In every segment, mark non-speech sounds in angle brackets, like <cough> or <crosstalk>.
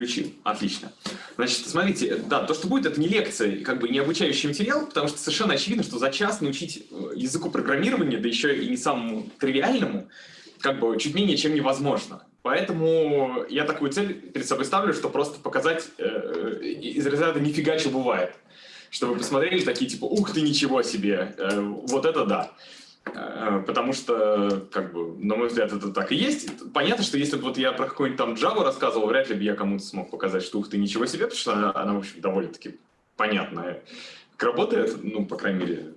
Включил. Отлично. Значит, смотрите, да, то, что будет, это не лекция, как бы не обучающий материал, потому что совершенно очевидно, что за час научить э, языку программирования, да еще и не самому тривиальному, как бы чуть менее чем невозможно. Поэтому я такую цель перед собой ставлю, что просто показать э, из разряда «нифига, что бывает». Чтобы посмотрели такие, типа, ух ты, ничего себе, э, вот это да. Э, потому что, как бы, на мой взгляд, это так и есть. Понятно, что если бы вот я про какой-нибудь там Java рассказывал, вряд ли бы я кому-то смог показать, что ух ты, ничего себе, потому что она, она в общем, довольно-таки понятная. Работает, ну, по крайней мере,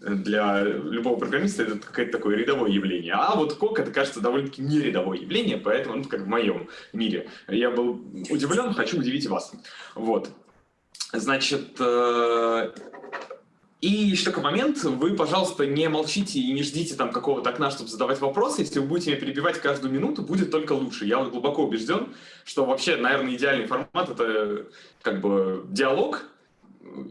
для любого программиста это какое-то такое рядовое явление. А вот кок это, кажется, довольно-таки не рядовое явление, поэтому, ну, как в моем мире. Я был удивлен, хочу удивить вас. Вот. Значит, э, и еще такой момент, вы, пожалуйста, не молчите и не ждите там какого-то окна, чтобы задавать вопросы. Если вы будете меня перебивать каждую минуту, будет только лучше. Я вот глубоко убежден, что вообще, наверное, идеальный формат — это как бы диалог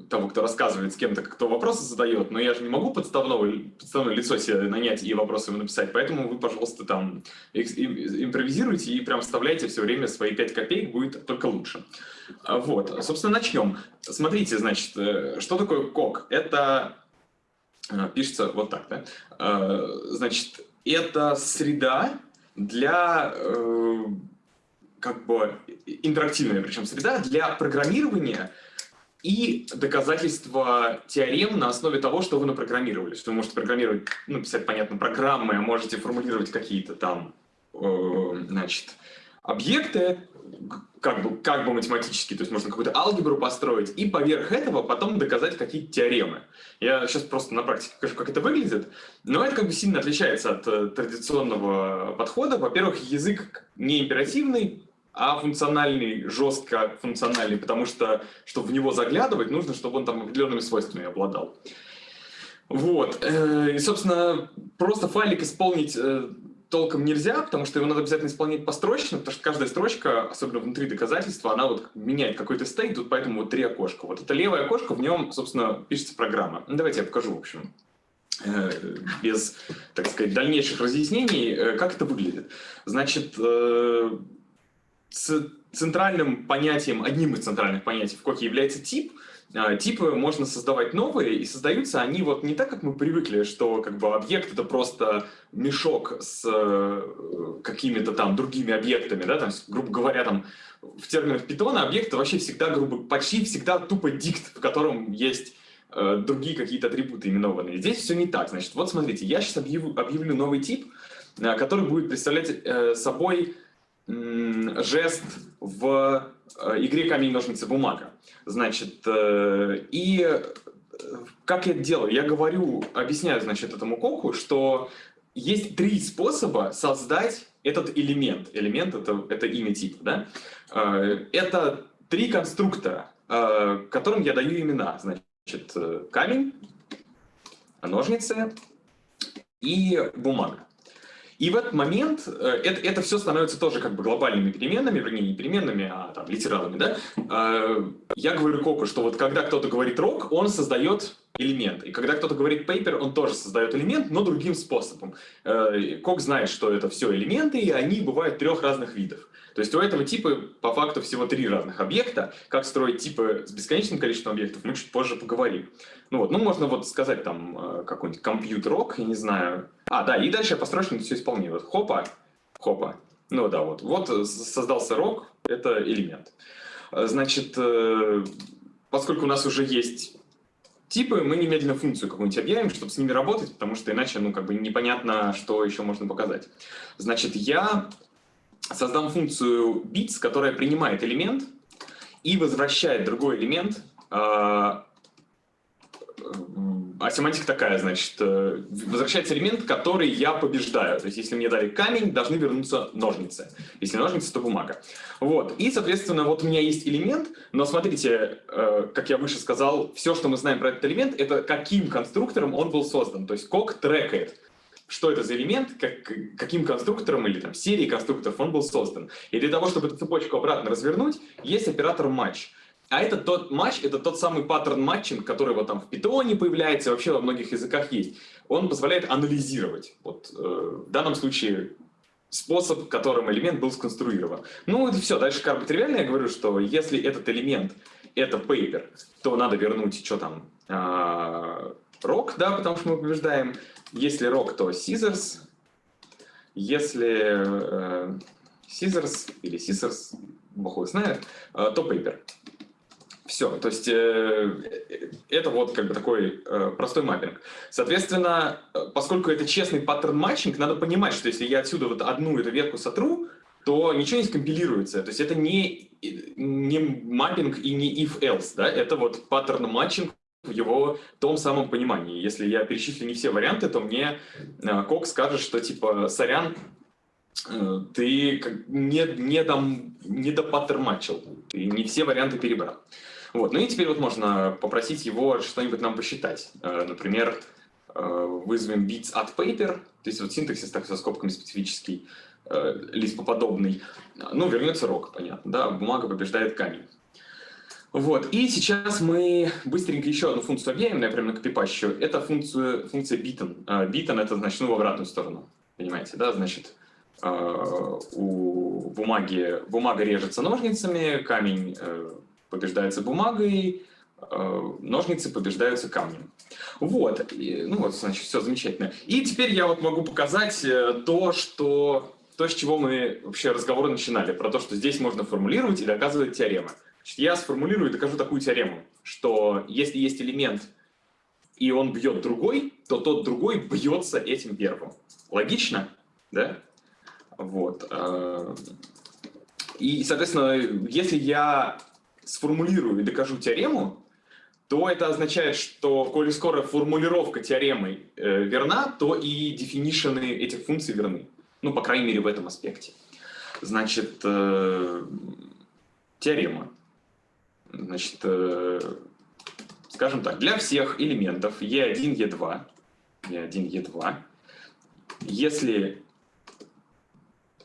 того, кто рассказывает с кем-то, кто вопросы задает, но я же не могу подставного, подставное лицо себе нанять и вопросы ему написать, поэтому вы, пожалуйста, там импровизируйте и прям вставляйте все время свои 5 копеек, будет только лучше. А, вот, собственно, начнем. Смотрите, значит, э, что такое кок? Это э, пишется вот так, да? Э, значит, это среда для как бы интерактивная, причем среда для программирования и доказательства теорем на основе того, что вы напрограммировали. Что вы можете программировать, ну, писать, понятно, программы, а можете формулировать какие-то там, значит, объекты, как бы, как бы математически, то есть можно какую-то алгебру построить, и поверх этого потом доказать какие-то теоремы. Я сейчас просто на практике покажу, как это выглядит, но это как бы сильно отличается от э, традиционного подхода. Во-первых, язык не императивный, а функциональный, жестко функциональный, потому что, чтобы в него заглядывать, нужно, чтобы он там определенными свойствами обладал. Вот. Э, и, собственно, просто файлик исполнить э, толком нельзя, потому что его надо обязательно исполнять построчно, потому что каждая строчка, особенно внутри доказательства, она вот меняет какой-то стейт, тут поэтому вот три окошка. Вот это левое окошко, в нем, собственно, пишется программа. Ну, давайте я покажу, в общем, э, без, так сказать, дальнейших разъяснений, э, как это выглядит. Значит, э, центральным понятием, одним из центральных понятий в коке является тип, типы можно создавать новые, и создаются они вот не так, как мы привыкли, что как бы объект это просто мешок с э, какими-то там другими объектами, да, там, грубо говоря, там в терминах питона объект вообще всегда, грубо, почти всегда тупо дикт, в котором есть э, другие какие-то атрибуты именованные. Здесь все не так. Значит, вот смотрите, я сейчас объявлю, объявлю новый тип, э, который будет представлять э, собой жест в э, игре камень, ножницы, бумага. Значит, э, и э, как я это делаю? Я говорю, объясняю, значит, этому коку, что есть три способа создать этот элемент. Элемент это, это имя типа, да? Это три конструктора, которым я даю имена. Значит, камень, ножницы и бумага. И в этот момент э, это, это все становится тоже как бы глобальными переменными, вернее, не переменными, а там, литералами, да? Э, я говорю Коку, что вот когда кто-то говорит рок, он создает элемент. И когда кто-то говорит paper, он тоже создает элемент, но другим способом. Э, Кок знает, что это все элементы, и они бывают трех разных видов. То есть у этого типа по факту всего три разных объекта. Как строить типы с бесконечным количеством объектов, мы чуть позже поговорим. Ну вот, ну можно вот сказать там э, какой-нибудь компьютер-рок, я не знаю. А, да, и дальше я построчно все исполню. Вот хопа, хопа. Ну да, вот. Вот создался рок, это элемент. Э, значит, э, поскольку у нас уже есть типы, мы немедленно функцию какую-нибудь объявим, чтобы с ними работать, потому что иначе, ну, как бы непонятно, что еще можно показать. Значит, я создам функцию bits, которая принимает элемент и возвращает другой элемент. А, а семантика такая, значит, э, возвращается элемент, который я побеждаю. То есть, если мне дали камень, должны вернуться ножницы. Если ножницы, то бумага. Вот. И, соответственно, вот у меня есть элемент, но смотрите, э, как я выше сказал, все, что мы знаем про этот элемент, это каким конструктором он был создан. То есть, кок трекает что это за элемент, как, каким конструктором или там серией конструкторов он был создан. И для того, чтобы эту цепочку обратно развернуть, есть оператор матч. А это тот матч, это тот самый pattern matching, который вот там в питоне появляется, вообще во многих языках есть. Он позволяет анализировать. Вот, э, в данном случае способ, которым элемент был сконструирован. Ну и все, дальше как бы тривиально я говорю, что если этот элемент это paper, то надо вернуть, что там, а, rock, да, потому что мы побеждаем. Если rock, то scissors. Если э, scissors или scissors, бог знает, э, то paper. Все, то есть э, это вот как бы такой э, простой mapping. Соответственно, э, поскольку это честный pattern matching, надо понимать, что если я отсюда вот одну эту ветку сотру, то ничего не скомпилируется. То есть это не, не mapping и не if-else, да? это вот pattern matching в его том самом понимании. Если я перечислю не все варианты, то мне э, Кок скажет, что типа, сорян, э, ты не, не, там, не до паттерн матчил, ты не все варианты перебрал. Вот. Ну и теперь вот можно попросить его что-нибудь нам посчитать. Э, например, э, вызовем bits от paper, то есть вот синтаксис так со скобками специфический, э, лиспоподобный. Ну, вернется рок, понятно, да, бумага побеждает камень. Вот, и сейчас мы быстренько еще одну функцию объявим, я прямо на копипащу. Это функция, функция beaten. Beaten это значит, ну, в обратную сторону, понимаете, да, значит, у бумаги, бумага режется ножницами, камень побеждается бумагой, э, ножницы побеждаются камнем. Вот, и, ну вот, значит, все замечательно. И теперь я вот могу показать э, то, что, то, с чего мы вообще разговор начинали, про то, что здесь можно формулировать и доказывать теоремы. Значит, я сформулирую и докажу такую теорему, что если есть элемент, и он бьет другой, то тот другой бьется этим первым. Логично? Да? Вот. Э, и, соответственно, если я сформулирую и докажу теорему, то это означает, что, коли скоро формулировка теоремы э, верна, то и дефинишены этих функций верны. Ну, по крайней мере, в этом аспекте. Значит, э, теорема. Значит, э, скажем так, для всех элементов E1, E2, E1, E2, если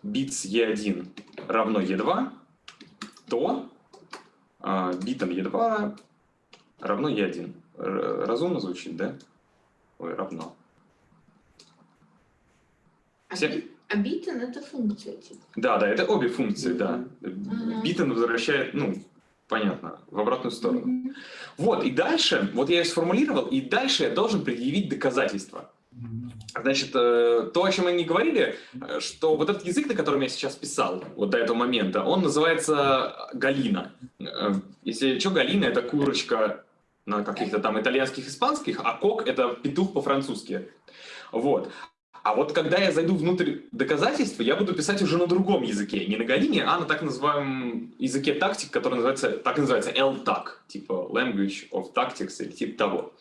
beats E1 равно E2, то beaten Е2 равно Е1. Разумно звучит, да? Ой, равно. Все? А beaten это функция, типа? Да, да, это обе функции, да. Ага. Beaten возвращает, ну, понятно, в обратную сторону. Вот, и дальше, вот я ее сформулировал, и дальше я должен предъявить доказательства. Значит, э, то, о чем мы не говорили, э, что вот этот язык, на котором я сейчас писал, вот до этого момента, он называется Галина. Э, если что, Галина — это курочка на каких-то там итальянских, испанских, а кок — это петух по-французски. Вот. А вот когда я зайду внутрь доказательства, я буду писать уже на другом языке, не на Галине, а на так называемом языке тактик, который называется, так называется LTAC, типа Language of Tactics или типа того.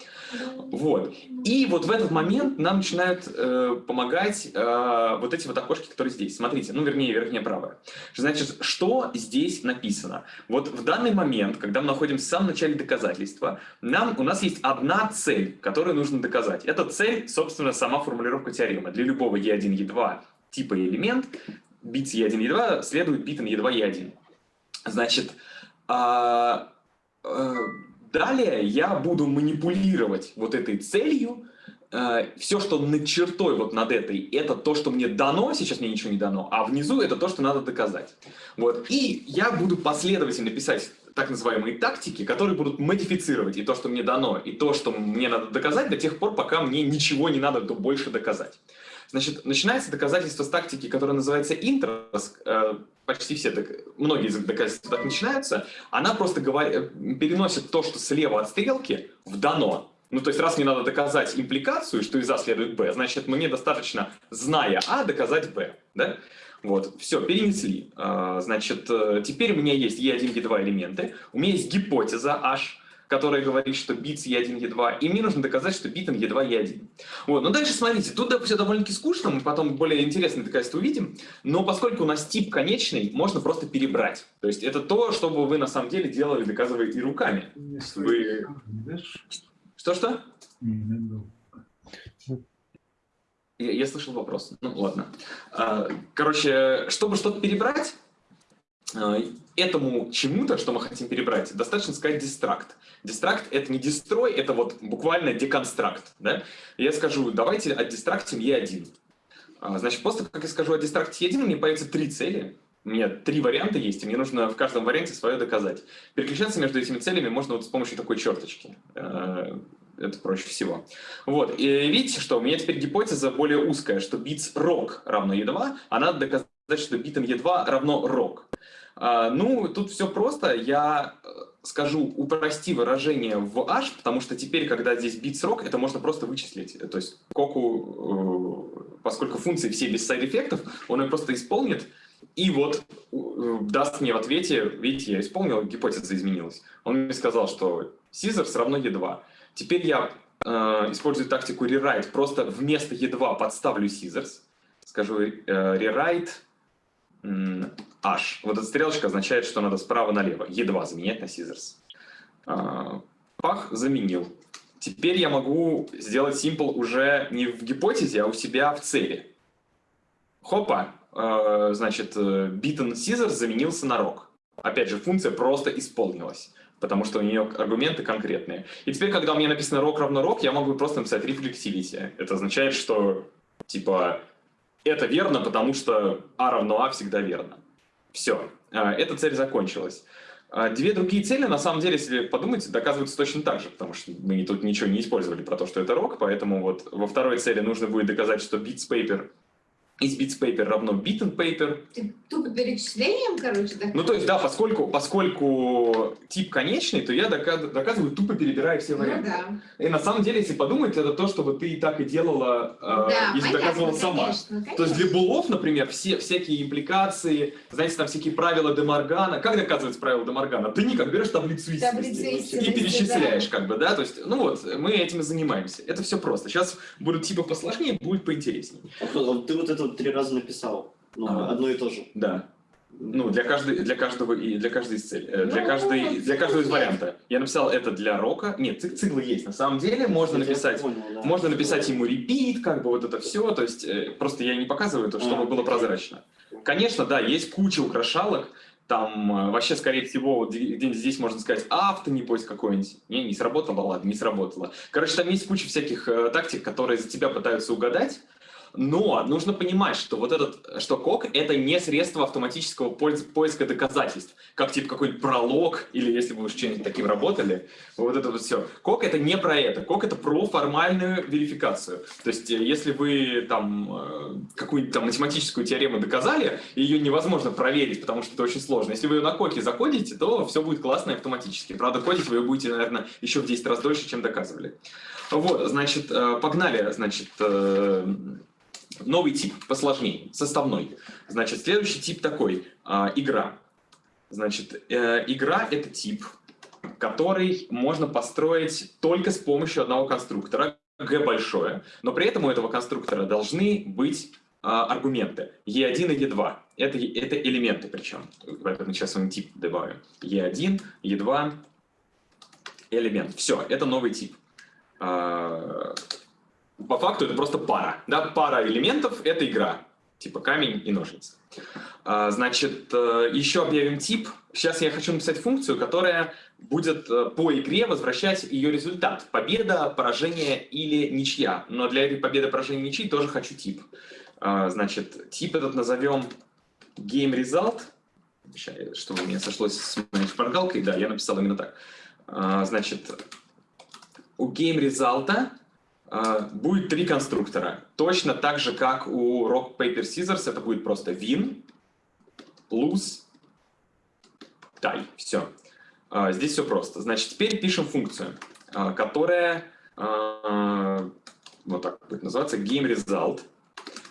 Вот. И вот в этот момент нам начинают э, помогать э, вот эти вот окошки, которые здесь. Смотрите, ну вернее, верхняя правая. Значит, что здесь написано? Вот в данный момент, когда мы находимся в самом начале доказательства, нам, у нас есть одна цель, которую нужно доказать. Эта цель, собственно, сама формулировка теоремы. Для любого E1, E2 типа элемент, бит E1, E2 следует битам E2, E1. Значит, э, э, Далее я буду манипулировать вот этой целью. Э, Все, что над чертой вот над этой, это то, что мне дано, сейчас мне ничего не дано, а внизу это то, что надо доказать. Вот. И я буду последовательно писать так называемые тактики, которые будут модифицировать и то, что мне дано, и то, что мне надо доказать до тех пор, пока мне ничего не надо больше доказать. Значит, начинается доказательство с тактики, которая называется интерес, э, почти все, так, многие из доказательств так начинаются, она просто говорит, переносит то, что слева от стрелки, в дано. Ну, то есть, раз мне надо доказать импликацию, что из А следует Б, значит, мне достаточно, зная А, доказать Б. Да? Вот, все, перенесли. А, значит, э, теперь у меня есть E1, E2 элементы, у меня есть гипотеза H, которая говорит, что бит E1, E2, и мне нужно доказать, что битом E2, E1. Вот, но дальше смотрите, тут все довольно-таки скучно, мы потом более интересные доказательства увидим, но поскольку у нас тип конечный, можно просто перебрать. То есть это то, что бы вы на самом деле делали, доказывая и руками. Вы... Что-что? Я, я слышал вопрос. Ну, ладно. А, короче, чтобы что-то перебрать, этому чему-то, что мы хотим перебрать, достаточно сказать дистракт. Дистракт — это не дестрой, это вот буквально деконстракт. Да? Я скажу, давайте отдистрактим E1. А, значит, после как я скажу о дистракте 1, мне появятся три цели. У меня три варианта есть, и мне нужно в каждом варианте свое доказать. Переключаться между этими целями можно вот с помощью такой черточки. Э, это проще всего. Вот, и видите, что у меня теперь гипотеза более узкая, что bits rock равно e2, а надо доказать, что битом e2 равно rock. А, ну, тут все просто. Я э, скажу, упрости выражение в h, потому что теперь, когда здесь bit срок, это можно просто вычислить. То есть коку, э, поскольку функции все без сайд-эффектов, он ее просто исполнит, и вот э, даст мне в ответе, видите, я исполнил, гипотеза изменилась. Он мне сказал, что scissors равно e2. Теперь я э, использую тактику rewrite, просто вместо e2 подставлю scissors, скажу э, rewrite H. Вот эта стрелочка означает, что надо справа налево. E2 заменять на scissors. А, пах заменил. Теперь я могу сделать simple уже не в гипотезе, а у себя в цели. Хопа, а, значит, beaten scissors заменился на rock. Опять же, функция просто исполнилась, потому что у нее аргументы конкретные. И теперь, когда у меня написано rock равно rock, я могу просто написать reflexivity. Это означает, что, типа, это верно, потому что А равно А всегда верно. Все, а, эта цель закончилась. А, две другие цели, на самом деле, если подумать, доказываются точно так же, потому что мы тут ничего не использовали про то, что это рок, поэтому вот во второй цели нужно будет доказать, что bits paper из bits paper равно bit and paper. Ты тупо перечислением, короче, так? Ну, то есть, да, поскольку, поскольку тип конечный, то я доказ, доказываю, тупо перебирая все ну варианты. Ну, да. И на самом деле, если подумать, это то, что ты и так и делала, да, э, если понятно, доказывала сама. Конечно, конечно. То есть для булов, например, все всякие импликации, знаете, там всякие правила Демаргана. Как доказывается правила Демаргана? Ты никак берешь таблицу истинности, и перечисляешь, да. как бы, да? То есть, ну вот, мы этим и занимаемся. Это все просто. Сейчас будут типы посложнее, будет поинтереснее. А Ты вот это три раза написал. Ну, Ага. одно и то же. Да. Ну, для, каждой, для каждого и для каждой из целей. э, Для, Ну, каждой, для каждого из варианта. Я написал это для рока. Нет, цик- циклы есть. На самом деле можно я написать понял, да. Можно написать ему repeat, как бы вот это все, то есть э, просто я не показываю это, чтобы А, было прозрачно. Конечно, да, есть куча украшалок, там э, вообще, скорее всего, вот где-нибудь здесь можно сказать авто, небось, какой-нибудь. Не, не сработало, ладно, не сработало. Короче, там есть куча всяких э, тактик, которые за тебя пытаются угадать, но нужно понимать, что вот этот, что кок — это не средство автоматического поиска доказательств, как типа какой-нибудь пролог, или если вы уж что-нибудь таким работали, вот это вот все. Кок — это не про это, кок — это про формальную верификацию. То есть э, если вы там э, какую-нибудь там математическую теорему доказали, ее невозможно проверить, потому что это очень сложно. Если вы ее на коке закодите, то все будет классно и автоматически. Правда, кодить вы ее будете, наверное, еще в 10 раз дольше, чем доказывали. Вот, значит, э, погнали, значит, новый тип посложнее, составной. Значит, следующий тип такой, а, игра. Значит, э, игра — это тип, который можно построить только с помощью одного конструктора, G большое, но при этом у этого конструктора должны быть а, аргументы E1 и E2. Это, это элементы причем. Поэтому сейчас мы тип добавим. E1, E2, элемент. Все, это новый тип. А, по факту это просто пара. Да? Пара элементов — это игра. Типа камень и ножницы. А, Значит, э, еще объявим тип. Сейчас я хочу написать функцию, которая будет э, по игре возвращать ее результат. Победа, поражение или ничья. Но для этой победы, поражения, ничьи тоже хочу тип. А, Значит, тип этот назовем GameResult. Сейчас, чтобы у меня сошлось с моей шпаргалкой. Да, я написал именно так. А, Значит, у GameResult будет три конструктора. Точно так же, как у Rock, Paper, Scissors, это будет просто win, lose, tie. Все. А, Здесь все просто. Значит, теперь пишем функцию, а, которая а, вот так будет называться GameResult,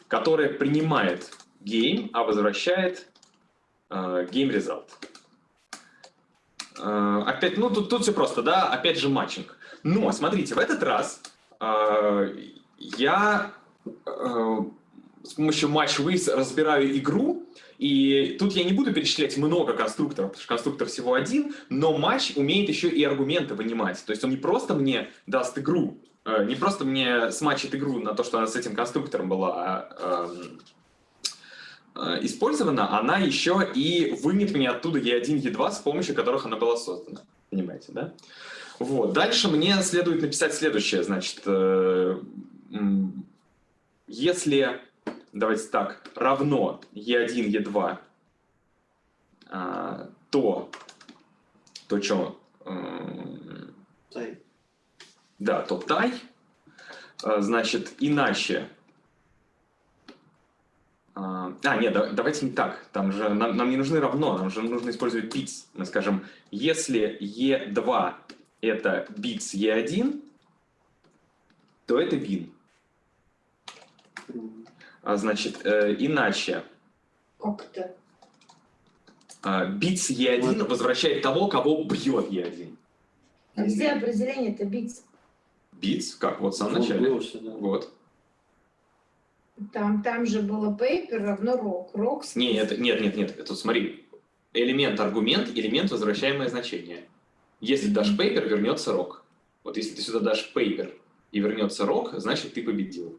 которая принимает game, а возвращает а, GameResult. А, Опять, ну тут, тут все просто, да, опять же матчинг. Но, смотрите, в этот раз а, я а, с помощью match-with разбираю игру, и тут я не буду перечислять много конструкторов, потому что конструктор всего один, но матч умеет еще и аргументы вынимать. То есть он не просто мне даст игру, э, не просто мне смачит игру на то, что она с этим конструктором была эм, э, использована, она еще и вымет мне оттуда E1, E2, с помощью которых она была создана. Понимаете, да? Вот. Дальше мне следует написать следующее. Значит, э, если давайте так, равно E1, E2, а, то, то что, Тай. да, то тай, а, значит, иначе, а, а, нет, да- давайте не так. Там же нам, нам не нужны равно, нам же нужно использовать bits. Мы скажем, если E2 это bits E1, то это win. А, значит, э, иначе Как-то. а, bits E1 возвращает того, кого бьет E1. А где определение-то битс? Bits, как вот в самом Вот начале. всё, да. Вот. Там, там же было paper равно рок. Рок с- Не, это, нет, нет, нет. Это смотри. Элемент аргумент, элемент возвращаемое значение. Если дашь paper, вернется рок. Вот если ты сюда дашь paper и вернется рок, значит ты победил.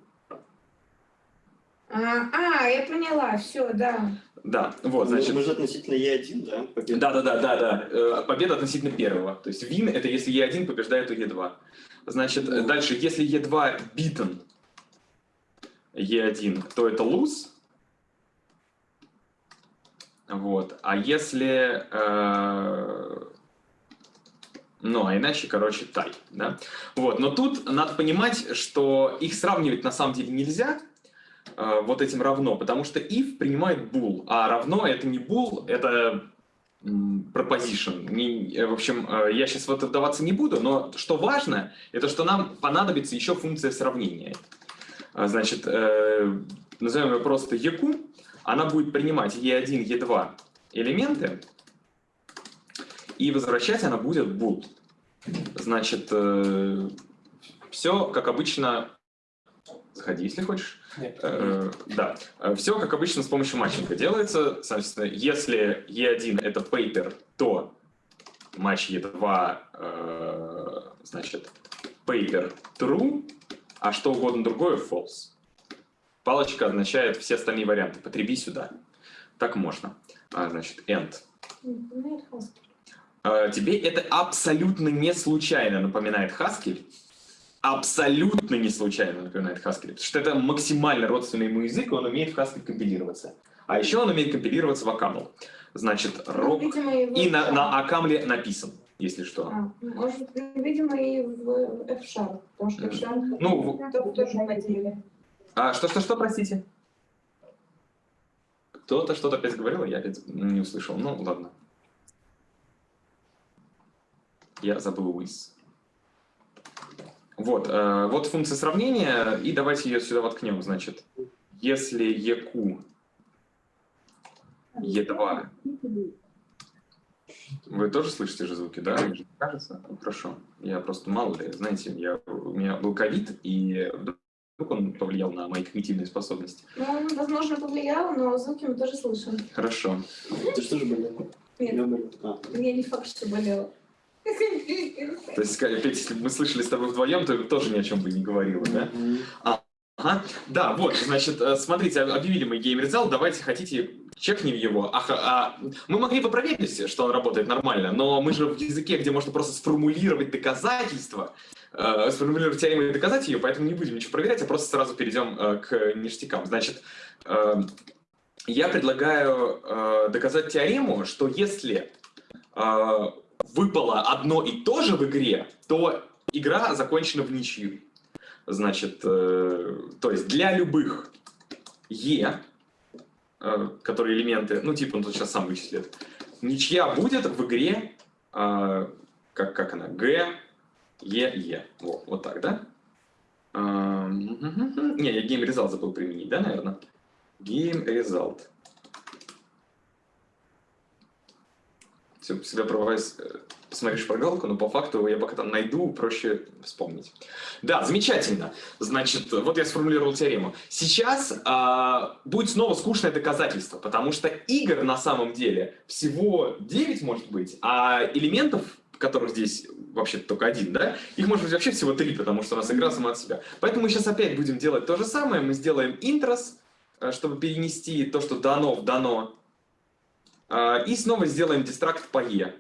А, а, я поняла, все, да. Да, вот, Мы- значит. Мы же относительно Е1, да? победа? Да, да, да, да, да. Э, Победа относительно первого. То есть win это если E1 побеждает у E2. Значит, э, дальше, если E2 beaten E1, то это lose. Вот. А если... э, Ну, а иначе, короче, тай. Да? Вот. Но тут надо понимать, что их сравнивать на самом деле нельзя э, вот этим равно, потому что if принимает bool, а равно это не bool, это proposition. Не- э, в общем, э, я сейчас в это вдаваться не буду, но что важно, это что нам понадобится еще функция сравнения. А, Значит, э, назовем ее просто EQ, она будет принимать E1, E2 элементы, и возвращать она будет bool. Значит, все как обычно... Заходи, если хочешь. Нет. Э, да, все как обычно с помощью матчинга делается. Соответственно, если E1 это paper, то матч E2 э, значит paper true, а что угодно другое false. Палочка означает все остальные варианты. Потреби сюда. Так можно. А, значит, end. Э, Тебе это абсолютно не случайно напоминает Haskell. Абсолютно не случайно напоминает Haskell. Потому что это максимально родственный ему язык, и он умеет в Haskell компилироваться. А еще он умеет компилироваться в Акамл. Значит, Ну, рок... видимо, и в И на, на Акамле написан, если что. А, может, видимо, и в F-Sharp, потому что F-Sharp Ну, тоже ходили. А что-что-что, простите? Кто-то что-то опять говорил, я опять не услышал. Ну, ладно. Я забыл with. Вот, э, вот функция сравнения, и давайте ее сюда воткнем. Значит, если EQ E2... Вы тоже слышите же звуки, да? Мне же кажется? Ну, Хорошо. Я просто мало ли, знаете, я, у меня был ковид, и вдруг он повлиял на мои когнитивные способности. Ну, возможно, повлиял, но звуки мы тоже слышим. Хорошо. Ты что же болел? Нет. Я болел. А, Я не факт, что болела. То есть, если бы мы слышали с тобой вдвоем, то тоже ни о чем бы не говорила, да? Ага. Да, вот, значит, э, смотрите, объявили мы Result, давайте хотите чекнем его. Ах, а, мы могли бы проверить, что он работает нормально, но мы же в языке, где можно просто сформулировать доказательства, э, сформулировать теорему и доказать ее, поэтому не будем ничего проверять, а просто сразу перейдем э, к ништякам. Значит, э, я предлагаю э, доказать теорему, что если э, выпало одно и то же в игре, то игра закончена в ничью. Значит, э, то есть для любых E, э, которые элементы, ну типа он тут сейчас сам вычислит, ничья будет в игре, э, как, как она, G, E, E. Вот, вот так, да? Эм, мгм. Не, я Game Result забыл применить, да, наверное? Game Result. Все, всегда провайс посмотришь шпаргалку, но по факту я пока там найду, проще вспомнить. Да, замечательно. Значит, вот я сформулировал теорему. Сейчас а, будет снова скучное доказательство, потому что игр на самом деле всего 9 может быть, а элементов, которых здесь вообще только один, да, их может быть вообще всего 3, потому что у нас игра сама от себя. Поэтому мы сейчас опять будем делать то же самое. Мы сделаем интрос, э, чтобы перенести то, что дано в дано, и снова сделаем дистракт по E.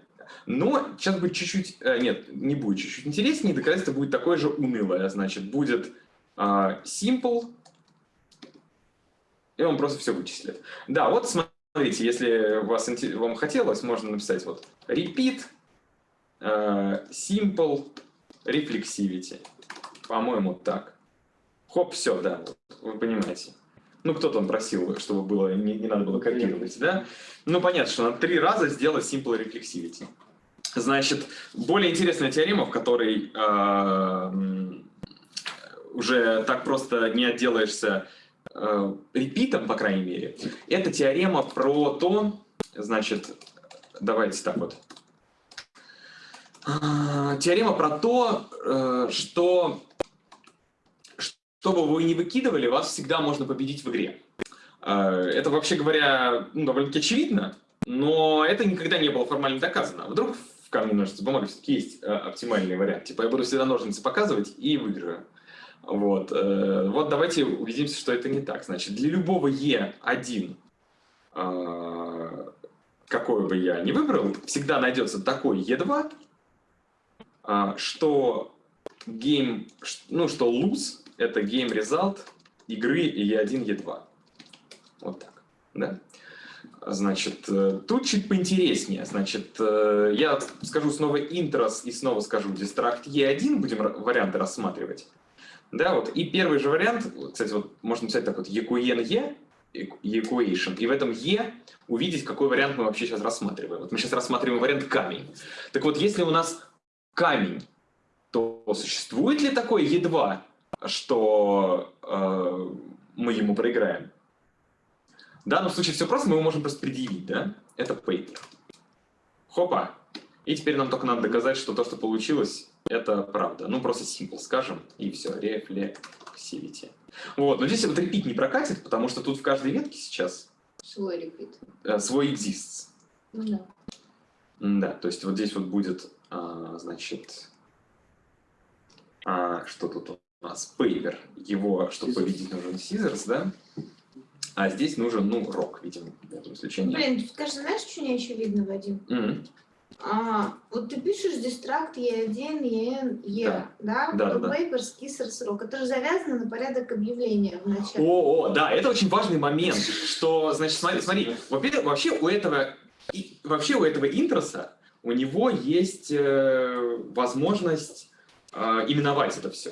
Но сейчас будет чуть-чуть, э, нет, не будет чуть-чуть интереснее, доказательство будет такое же унылое. Значит, будет а, simple и он просто все вычислит. Да, вот смотрите, если вас, вам хотелось, можно написать вот repeat э, simple reflexivity. По-моему, так. Хоп, все, да, вы понимаете. Ну, кто там просил, чтобы было, не, не надо было копировать, да? Ну, понятно, что надо три раза сделать simple reflexivity. Значит, более интересная теорема, в которой э, уже так просто не отделаешься э, репитом, по крайней мере, это теорема про то, значит, давайте так вот. А, Теорема про то, э, что что бы вы ни выкидывали, вас всегда можно победить в игре. Э, Это, вообще говоря, ну, довольно-таки очевидно, но это никогда не было формально доказано. Вдруг в камне ножницы бумага все-таки есть э, оптимальный вариант. Типа я буду всегда ножницы показывать и выиграю. Вот. э, вот давайте убедимся, что это не так. Значит, для любого E1, э, какой бы я ни выбрал, всегда найдется такой E2, а, что game, ну, что lose — это game result игры E1, E2. Вот так, да? Значит, э, тут чуть поинтереснее. Значит, э, я скажу снова intrос и снова скажу distract E1, будем варианты рассматривать. Да, вот. И первый же вариант, кстати, вот можно написать так вот, equation E, equation, и в этом E увидеть, какой вариант мы вообще сейчас рассматриваем. Вот мы сейчас рассматриваем вариант камень. Так вот, если у нас камень, то существует ли такой E2, что э, мы ему проиграем? В данном случае все просто, мы его можем просто предъявить, да? Это paper. Хопа. И теперь нам только надо доказать, что то, что получилось, это правда. Ну, просто simple скажем, и все, reflexivity. Вот, но здесь вот repeat не прокатит, потому что тут в каждой ветке сейчас Свой репит. э, свой exists. Ну да. Да, то есть вот здесь вот будет, а, значит, а, что тут нас? Его, чтобы победить, нужен scissors, да? А здесь нужен, ну, рок, видимо, в этом исключении. Блин, скажи, знаешь, что не очевидно, Вадим? Мгм. А, вот ты пишешь дистракт E1, EN, E, Да. да? Да, да, да. paper, скисser, срок. Это же завязано на порядок объявления в начале. О, о, да, это очень важный момент, что, значит, смотри, смотри, во-первых, вообще у этого, и- вообще у этого интроса, у него есть э, возможность э, именовать это все.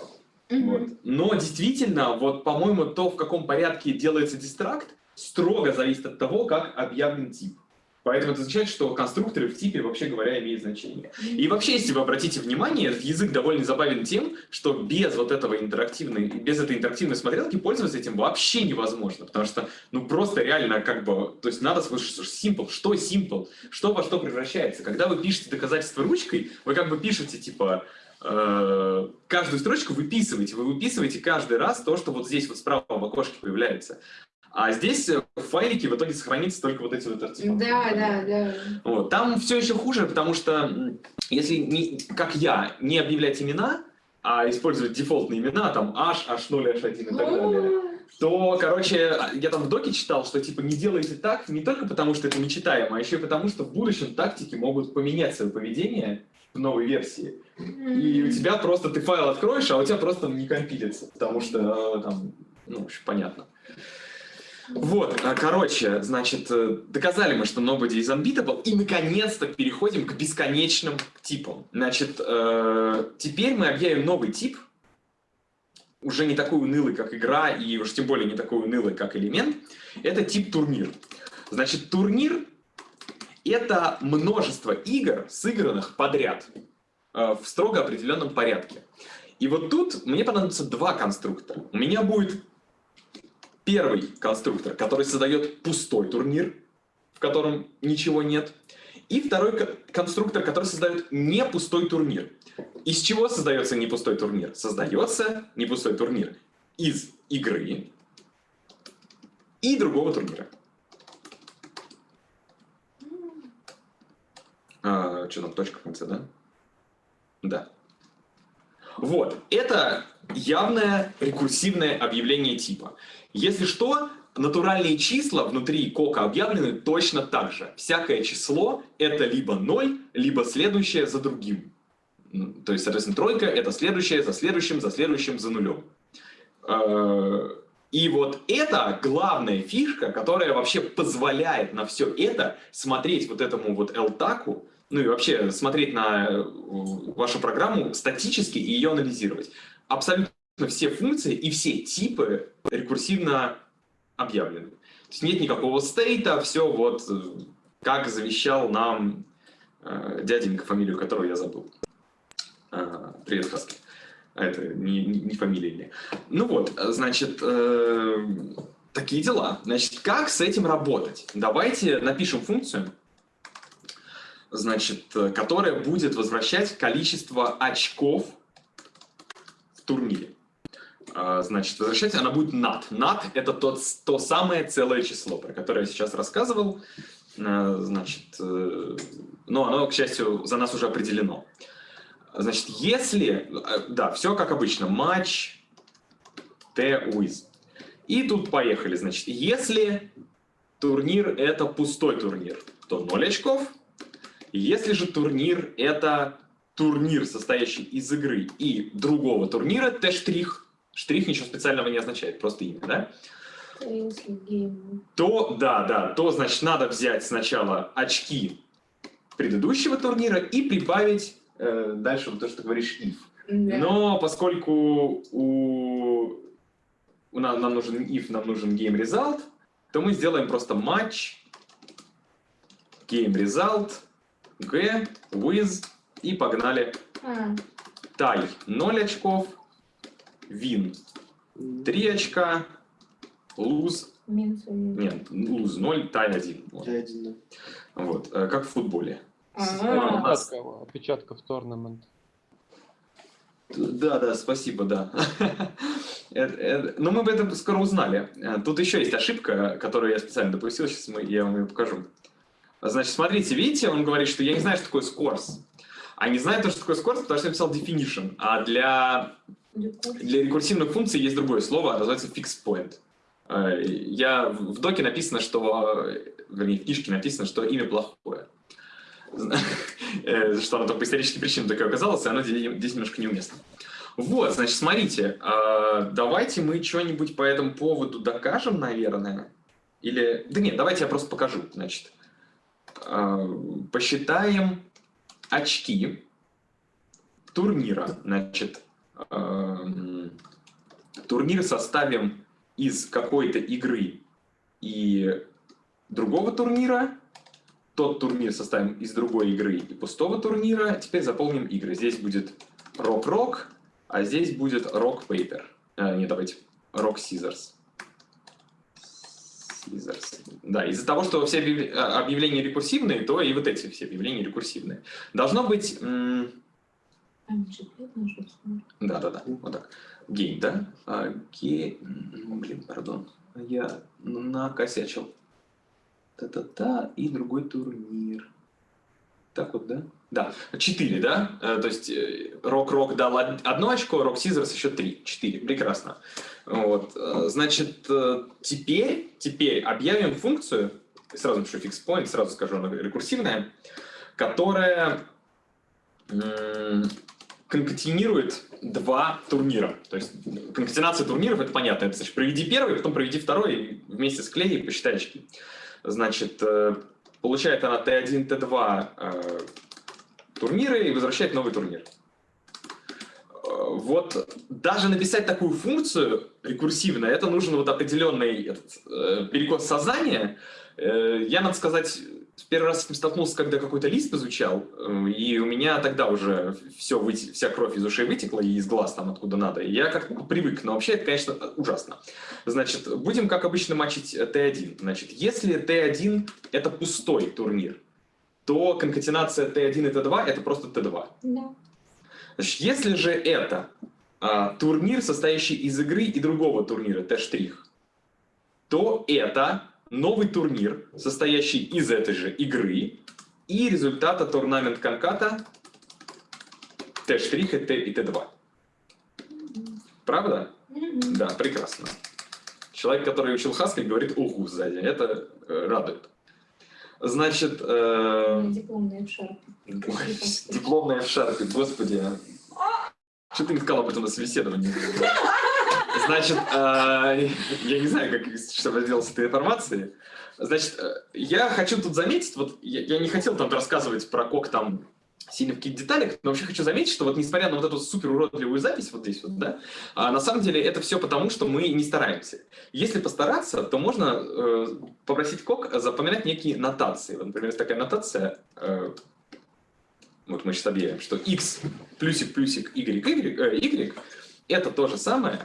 Вот. Но действительно, вот, по-моему, то, в каком порядке делается дистракт, строго зависит от того, как объявлен тип. Поэтому это означает, что конструкторы в типе, вообще говоря, имеют значение. И вообще, если вы обратите внимание, язык довольно забавен тем, что без вот этого интерактивной, без этой интерактивной смотрелки пользоваться этим вообще невозможно, потому что, ну, просто реально, как бы, то есть надо слышать simple, что simple, что во что превращается. Когда вы пишете доказательства ручкой, вы как бы пишете, типа, каждую строчку выписываете, вы выписываете каждый раз то, что вот здесь вот справа в окошке появляется. А здесь э, в файлике в итоге сохранится только вот эти вот артефакты. Да, да, да. Вот. Там все еще хуже, потому что если, не, как я, не объявлять имена, а использовать дефолтные имена, там H, H0, H1 и так далее, то, короче, я там в доке читал, что типа не делайте так не только потому, что это нечитаемо, а еще и потому, что в будущем тактики могут поменять свое поведение новой версии. И у тебя просто, ты файл откроешь, а у тебя просто не компилится, потому что э, там, ну, общем, понятно. Вот, а, короче, значит, э, доказали мы, что nobody is unbeatable, и наконец-то переходим к бесконечным типам. Значит, э, теперь мы объявим новый тип, уже не такой унылый, как игра, и уж тем более не такой унылый, как элемент. Это тип турнир. Значит, турнир — это множество игр, сыгранных подряд э, в строго определенном порядке. И вот тут мне понадобится два конструктора. У меня будет первый конструктор, который создает пустой турнир, в котором ничего нет. И второй ко- конструктор, который создает не пустой турнир. Из чего создается не пустой турнир? Создается не пустой турнир из игры и другого турнира. А, что там, точка в конце, да? Да. Вот, это явное рекурсивное объявление типа. Если что, натуральные числа внутри кока объявлены точно так же. Всякое число — это либо 0, либо следующее за другим. М, То есть, соответственно, тройка — это следующее за следующим, за следующим, за нулем. Э, И вот это главная фишка, которая вообще позволяет на все это смотреть вот этому вот LTAC, ну и вообще смотреть на э, вашу программу статически и ее анализировать. Абсолютно все функции и все типы рекурсивно объявлены. То есть нет никакого стейта, все вот э, как завещал нам э, дяденька, фамилию которого я забыл. Э, привет, Хаски. А это не, не, не фамилия или. Ну вот, значит, э, такие дела. Значит, как с этим работать? Давайте напишем функцию, значит, э, которая будет возвращать количество очков в турнире. А, Значит, возвращать она будет nat. Nat — это тот, то самое целое число, про которое я сейчас рассказывал. Э, Значит, э, но оно, к счастью, за нас уже определено. Значит, если... э, Да, все как обычно. Матч T with. И тут поехали. Значит, если турнир — это пустой турнир, то 0 очков. Если же турнир — это турнир, состоящий из игры и другого турнира, Т-штрих, штрих ничего специального не означает, просто имя, да? То, да, да, то, значит, надо взять сначала очки предыдущего турнира и прибавить э, дальше вот то, что ты говоришь, if. Да. Но поскольку у, у нас, нам нужен if, нам нужен game result, то мы сделаем просто матч game result g with и погнали. А, Тай 0 очков, win 3 очка, lose, минус один. нет, lose 0, тай 1. Вот, да. Вот, э, как в футболе. А, у нас- Отпечатка, отпечатка в торнамент. Да, да, спасибо, да. <laughs> Это- Но мы об этом скоро узнали. Э, Тут еще есть ошибка, которую я специально допустил, сейчас мы, я вам ее покажу. Значит, смотрите, видите, он говорит, что я не знаю, что такое scores. А не знаю, то, что такое scores, потому что я написал definition. А для, для рекурсивных функций есть другое слово, называется fixed point. Э, Я, в доке написано, что, э, вернее, в книжке написано, что имя плохое. <laughs> Э, Что оно по историческим причинам такое оказалось, и оно здесь немножко неуместно. Вот, значит, смотрите, а, давайте мы что-нибудь по этому поводу докажем, наверное. Или... Да нет, давайте я просто покажу, значит. А, Посчитаем очки турнира. Значит, ам, турнир составим из какой-то игры и другого турнира. Тот турнир составим из другой игры и пустого турнира. Теперь заполним игры. Здесь будет Rock-Rock, а здесь будет Rock-Paper. А, нет, давайте. Rock-Scissors. Scissors. Да, из-за того, что все а, объявления рекурсивные, то и вот эти все объявления рекурсивные. Должно быть... да-да-да, вот так. Game, да? А, ga- м, Блин, пардон. Я накосячил. Та-та-та, и другой турнир. Так вот, да? Да, 4, да? Э, То есть э, Rock-Rock дал од- одно очко, Rock Scissors еще 3. 4, прекрасно. Вот. э, Значит, э, теперь, теперь объявим функцию, сразу напишу fix point, сразу скажу, она рекурсивная, которая конкатинирует два турнира. То есть конкатенация турниров, это понятно. Это значит, проведи первый, потом проведи второй, вместе склей и посчитай очки. Значит, э, получает она Т1, Т2 э, турниры и возвращает новый турнир. Вот даже написать такую функцию рекурсивно, это нужен вот определенный этот, э, перекос сознания. Э, я, надо сказать, в первый раз с этим столкнулся, когда какой-то лист изучал, э, и у меня тогда уже все, выте- вся кровь из ушей вытекла и из глаз там откуда надо. И я как-то привык, но вообще это, конечно, ужасно. Значит, будем, как обычно, матчить э, Т1. Значит, если Т1 — это пустой турнир, то конкатенация Т1 и Т2 — это просто Т2. Да. Значит, если же это а, турнир, состоящий из игры и другого турнира, Т-штрих, то это новый турнир, состоящий из этой же игры и результата турнамент конката Т-штрих и Т- и Т2. Правда? Мгм. Да, прекрасно. Человек, который учил Хаскель, говорит «уху» сзади. Это э, радует. Значит, э, Дипломные в шарпе. <laughs> дипломная в шарпе, господи. Что ты не сказал об этом на собеседовании? Значит, э, я не знаю, как что сделать с этой информацией. Значит, э, я хочу тут заметить, вот я, я не хотел там рассказывать про кок там сильно в каких-то деталях, но вообще хочу заметить, что вот несмотря на вот эту супер уродливую запись вот здесь вот, да, а на самом деле это все потому, что мы не стараемся. Если постараться, то можно э, попросить КОК запоминать некие нотации. Вот, например, есть такая нотация, э, вот мы сейчас объявим, что x плюсик плюсик y, y, э, y это то же самое,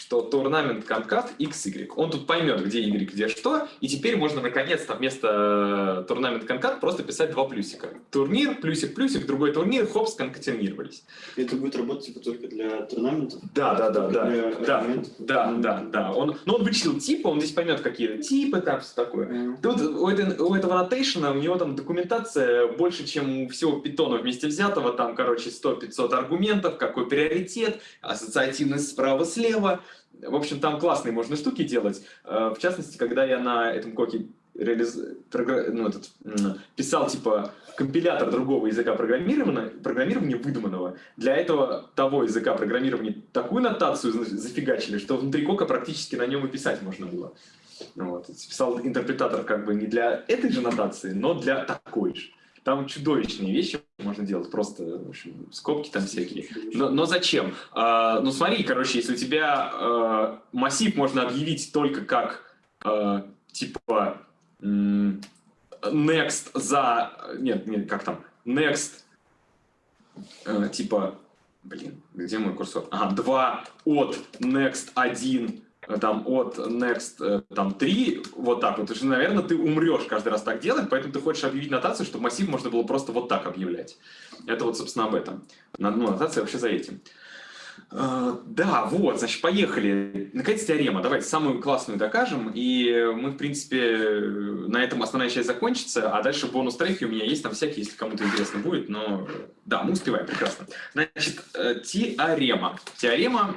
что турнамент конкат XY. Он тут поймет, где Y, где что, и теперь можно наконец-то вместо э, турнамент конкат просто писать два плюсика. Турнир, плюсик, плюсик, другой турнир, хоп, сконкатинировались. Это будет работать типа только для турнаментов? Да, да, да, да, Для да, да, да, да. Он, ну, он вычислил типы, он здесь поймет, какие типы, там все такое. Мгм. Тут у, этой- у этого нотейшена, у него там документация больше, чем у всего питона вместе взятого. Там, короче, 100-500 аргументов, какой приоритет, ассоциативность справа-слева. В общем, там классные можно штуки делать. Э, В частности, когда я на этом коке реализ- ну, этот, писал типа компилятор другого языка программирования, программирования выдуманного, для этого того языка программирования такую нотацию за- зафигачили, что внутри кока практически на нем и писать можно было. Вот. Писал интерпретатор как бы не для этой же нотации, но для такой же. Там чудовищные вещи можно делать, просто в общем, скобки там всякие. Но, но зачем? А, ну смотри, короче, если у тебя э, массив можно объявить только как э, типа next за... Нет, нет, как там? Next э, типа... Блин, где мой курсор? Ага, 2 от next 1 э, там от next э, там 3, вот так вот. Потому что, наверное, ты умрешь каждый раз так делать, поэтому ты хочешь объявить нотацию, чтобы массив можно было просто вот так объявлять. Это вот, собственно, об этом. Ну, нотация вообще за этим. Э, Да, вот, значит, поехали. Наконец, теорема. Давайте самую классную докажем. И мы, в принципе, на этом основная часть закончится. А дальше бонус-треки у меня есть там всякие, если кому-то интересно будет. Но да, мы успеваем, прекрасно. Значит, э, теорема. Теорема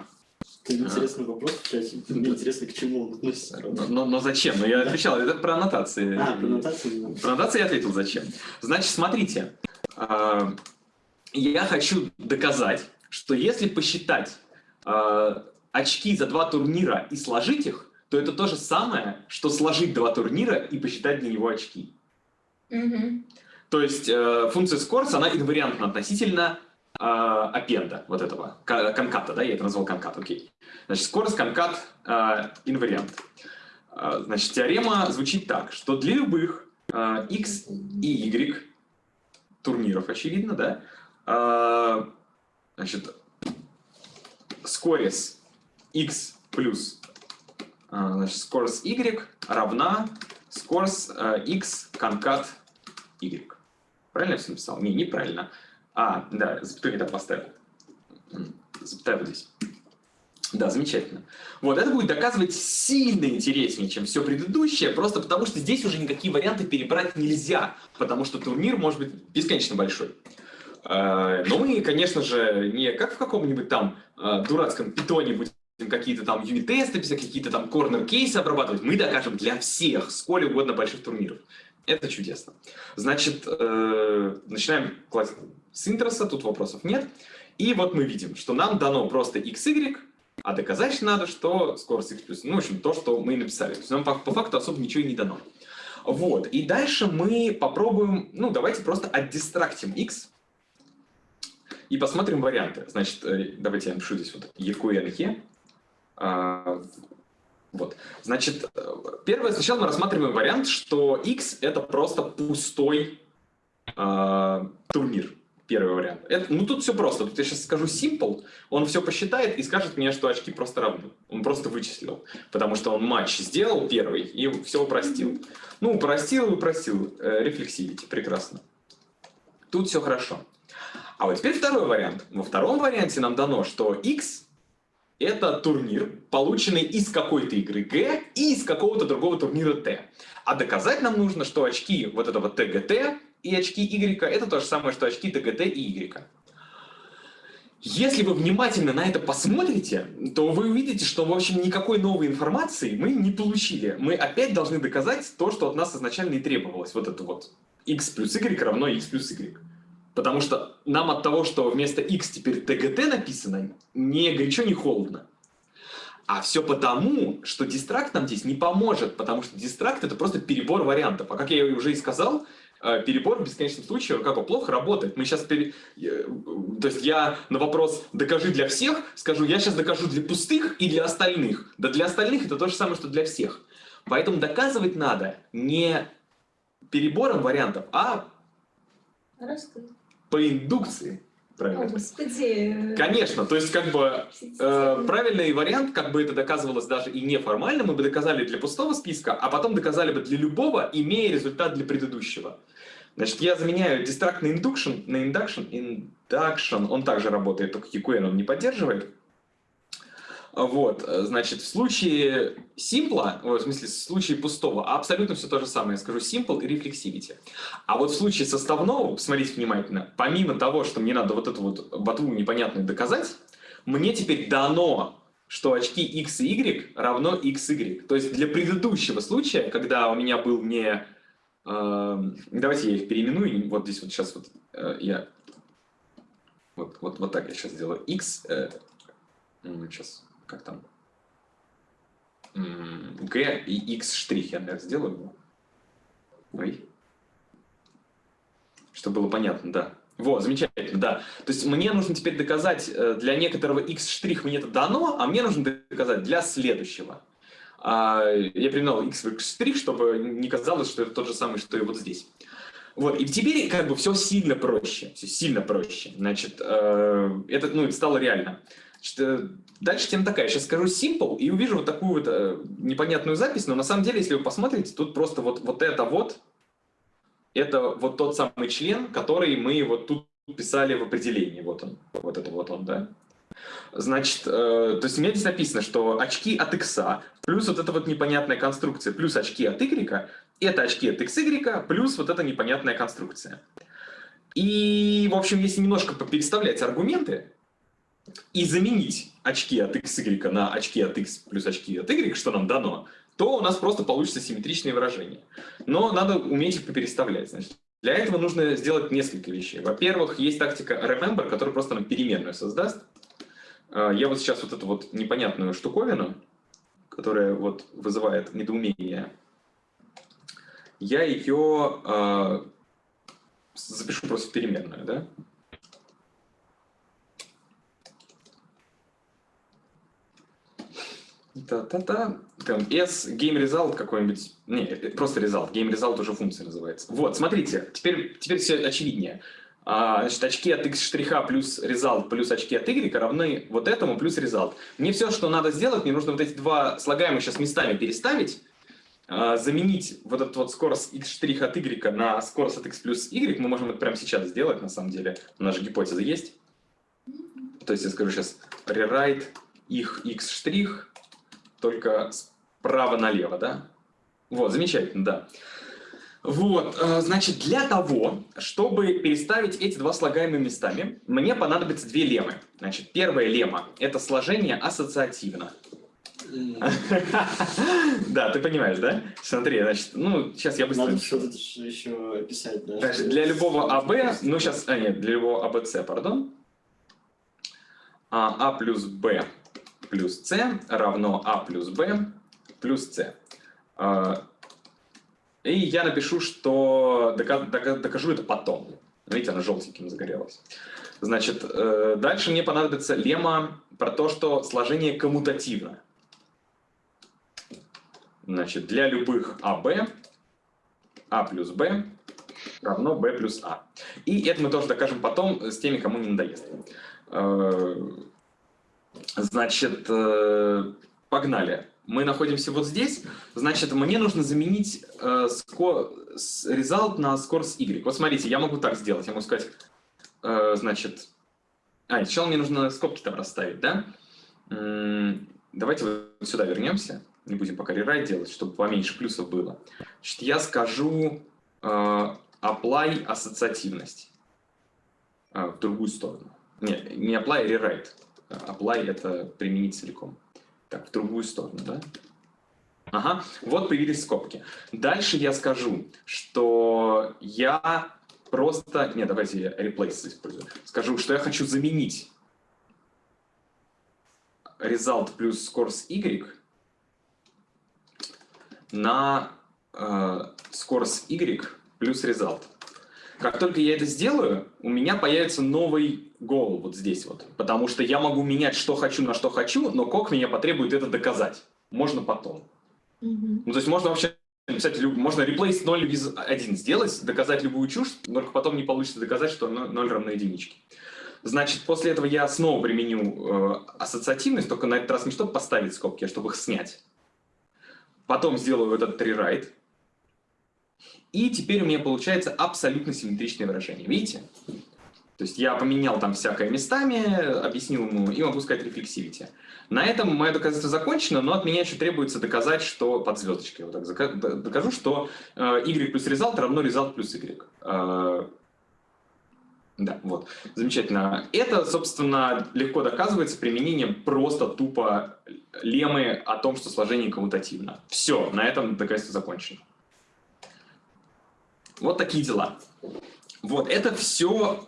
Это интересный вопрос в чате. Мне интересно, к чему он относится. Но, но- но зачем? Ну, я отвечал, это про аннотации. А, про нотацию. Про аннотации я ответил, зачем. Значит, смотрите. а, Я хочу доказать, что если посчитать а, очки за два турнира и сложить их, то это то же самое, что сложить два турнира и посчитать для него очки. Мгм. То есть э, функция scores, она инвариантна относительно э, аппенда, вот этого, ка- конката, да, я это назвал конкат, окей. Значит, scores, конкат, э, инвариант. Э, значит, теорема звучит так, что для любых x и y турниров, очевидно, да, значит, scores x плюс значит, scores y равна э, x конкат y. Правильно я все написал? Не, неправильно. А, да, запятую не так поставил. Запятая здесь. Да, замечательно. Вот, это будет доказывать сильно интереснее, чем все предыдущее, просто потому что здесь уже никакие варианты перебрать нельзя, потому что турнир может быть бесконечно большой. Э, Но мы, конечно же, не как в каком-нибудь там э, дурацком питоне будем какие-то там юнит-тесты писать, какие-то там корнер-кейсы обрабатывать. Мы докажем для всех, сколь угодно больших турниров. Это чудесно. Значит, э, начинаем с интроса, тут вопросов нет. И вот мы видим, что нам дано просто x, y, а доказать надо, что скорость x плюс. Ну, в общем, то, что мы и написали. То есть нам по, по факту особо ничего и не дано. Вот. И дальше мы попробуем, ну, давайте просто отдистрактим x и посмотрим варианты. Значит, э, давайте я напишу здесь вот EQNE. Вот. Значит, э, первое, сначала мы рассматриваем вариант, что x это просто пустой а, турнир. Первый вариант. Это, ну тут все просто. Тут я сейчас скажу simple, он все посчитает и скажет мне, что очки просто равны. Он просто вычислил. Потому что он матч сделал первый и все упростил. Ну, упростил и упростил. Э, Рефлексивити. Прекрасно. Тут все хорошо. А вот теперь второй вариант. Во втором варианте нам дано, что x это турнир, полученный из какой-то игры G и из какого-то другого турнира T. А доказать нам нужно, что очки вот этого TGT и очки Y это то же самое, что очки TGT и Y. Если вы внимательно на это посмотрите, то вы увидите, что, в общем, никакой новой информации мы не получили. Мы опять должны доказать то, что от нас изначально и требовалось. Вот это вот x плюс y равно x плюс y. Потому что нам от того, что вместо x теперь TGT написано, не горячо, не холодно. А все потому, что дистракт нам здесь не поможет, потому что дистракт это просто перебор вариантов. А как я уже и сказал, э, перебор в бесконечном случае как бы плохо работает. Мы сейчас пере... э, То есть я на вопрос «докажи для всех» скажу «я сейчас докажу для пустых и для остальных». Да для остальных это то же самое, что для всех. Поэтому доказывать надо не перебором вариантов, а Раскрыть. По индукции. Правильно. О, господи. Конечно, то есть как бы э, правильный вариант, как бы это доказывалось даже и неформально, мы бы доказали для пустого списка, а потом доказали бы для любого, имея результат для предыдущего. Значит, я заменяю distract на induction, на induction, induction, он также работает, только EQN он не поддерживает. Вот, э, значит, в случае simple, в смысле, в случае пустого, абсолютно все то же самое. Я скажу simple и reflexivity. А вот в случае составного, посмотрите внимательно, помимо того, что мне надо вот эту вот ботву непонятную доказать, мне теперь дано, что очки x и y равно x, y. То есть для предыдущего случая, когда у меня был не... Э, давайте я их переименую, вот здесь вот сейчас вот э, я... Вот, вот, вот так я сейчас сделаю. x... Э, сейчас как там, G и X штрих я, наверное, сделаю. Ой. Чтобы было понятно, да. Вот, замечательно, да. То есть мне нужно теперь доказать, э, для некоторого X штрих мне это дано, а мне нужно доказать для следующего. А, я применял X штрих, чтобы не казалось, что это тот же самый, что и вот здесь. Вот, и теперь как бы все сильно проще, все сильно проще. Значит, э, это, ну, это стало реально. Дальше тема такая. Сейчас скажу simple и увижу вот такую вот э, непонятную запись, но на самом деле, если вы посмотрите, тут просто вот, вот это вот, это вот тот самый член, который мы вот тут писали в определении. Вот он, вот это вот он, да. Значит, э, то есть у меня здесь написано, что очки от x плюс вот эта вот непонятная конструкция плюс очки от y, это очки от xy плюс вот эта непонятная конструкция. И, в общем, если немножко переставлять аргументы, и заменить очки от xy на очки от x плюс очки от y, что нам дано, то у нас просто получится симметричные выражения. Но надо уметь их попереставлять. Значит, для этого нужно сделать несколько вещей. Во-первых, есть тактика remember, которая просто нам переменную создаст. А, я вот сейчас вот эту вот непонятную штуковину, которая вот вызывает недоумение, я ее э, запишу просто в переменную, да? Та-та-та. Там S game result какой-нибудь. Не, просто result. Game result уже функция называется. Вот, смотрите, теперь, теперь все очевиднее. А, значит, очки от x штриха плюс result плюс очки от y равны вот этому плюс result. Мне все, что надо сделать, мне нужно вот эти два слагаемых сейчас местами переставить, а, заменить вот этот вот скорость x штрих от y на скорость от x плюс y. Мы можем это прямо сейчас сделать, на самом деле. У нас же гипотеза есть. То есть я скажу сейчас rewrite их x штрих только справа налево, да? Вот, замечательно, да. Вот, э, значит, для того, чтобы переставить эти два слагаемые местами, мне понадобится две леммы. Значит, первая лемма – это сложение ассоциативно. <laughs> Да, ты понимаешь, да? Смотри, значит, ну, сейчас я быстро... Надо что-то еще описать, да? Значит, для любого АБ, ну, сейчас, а, нет, для любого АБЦ, пардон, А плюс Б плюс c равно a плюс b плюс c. А, и я напишу, что докажу это потом. Видите, она желтеньким загорелась. Значит, э, дальше мне понадобится лемма про то, что сложение коммутативно. Значит, для любых АБ, А плюс Б равно Б плюс А. И это мы тоже докажем потом с теми, кому не надоест. Э, Значит, э, погнали. Мы находимся вот здесь. Значит, мне нужно заменить э, result на скорость y. Вот смотрите, я могу так сделать. Я могу сказать, э, значит... А, сначала мне нужно скобки там расставить, да? Давайте вот сюда вернемся. Не будем пока рерайт делать, чтобы поменьше плюсов было. Значит, я скажу э, apply ассоциативность э, в другую сторону. Не, не apply, а rewrite apply это применить целиком. Так, в другую сторону, да? Ага, вот появились скобки. Дальше я скажу, что я просто... Не, давайте я replace использую. Скажу, что я хочу заменить result плюс scores y на э, scores y плюс result. Как только я это сделаю, у меня появится новый goal вот здесь вот. Потому что я могу менять, что хочу на что хочу, но кок меня потребует это доказать. Можно потом. Мгм. Ну, то есть можно вообще написать, можно replace 0 with 1 сделать, доказать любую чушь, только потом не получится доказать, что 0 равно единичке. Значит, после этого я снова применю э, ассоциативность, только на этот раз не чтобы поставить скобки, а чтобы их снять. Потом сделаю этот rewrite. И теперь у меня получается абсолютно симметричное выражение. Видите? То есть я поменял там всякое местами, объяснил ему, и могу сказать рефлексивити. На этом мое доказательство закончено, но от меня еще требуется доказать, что под звездочкой, вот так докажу, что э, y плюс result равно result плюс y. Э, да, вот, замечательно. Это, собственно, легко доказывается применением просто тупо леммы о том, что сложение коммутативно. Все, на этом доказательство закончено. Вот такие дела. Вот, это все,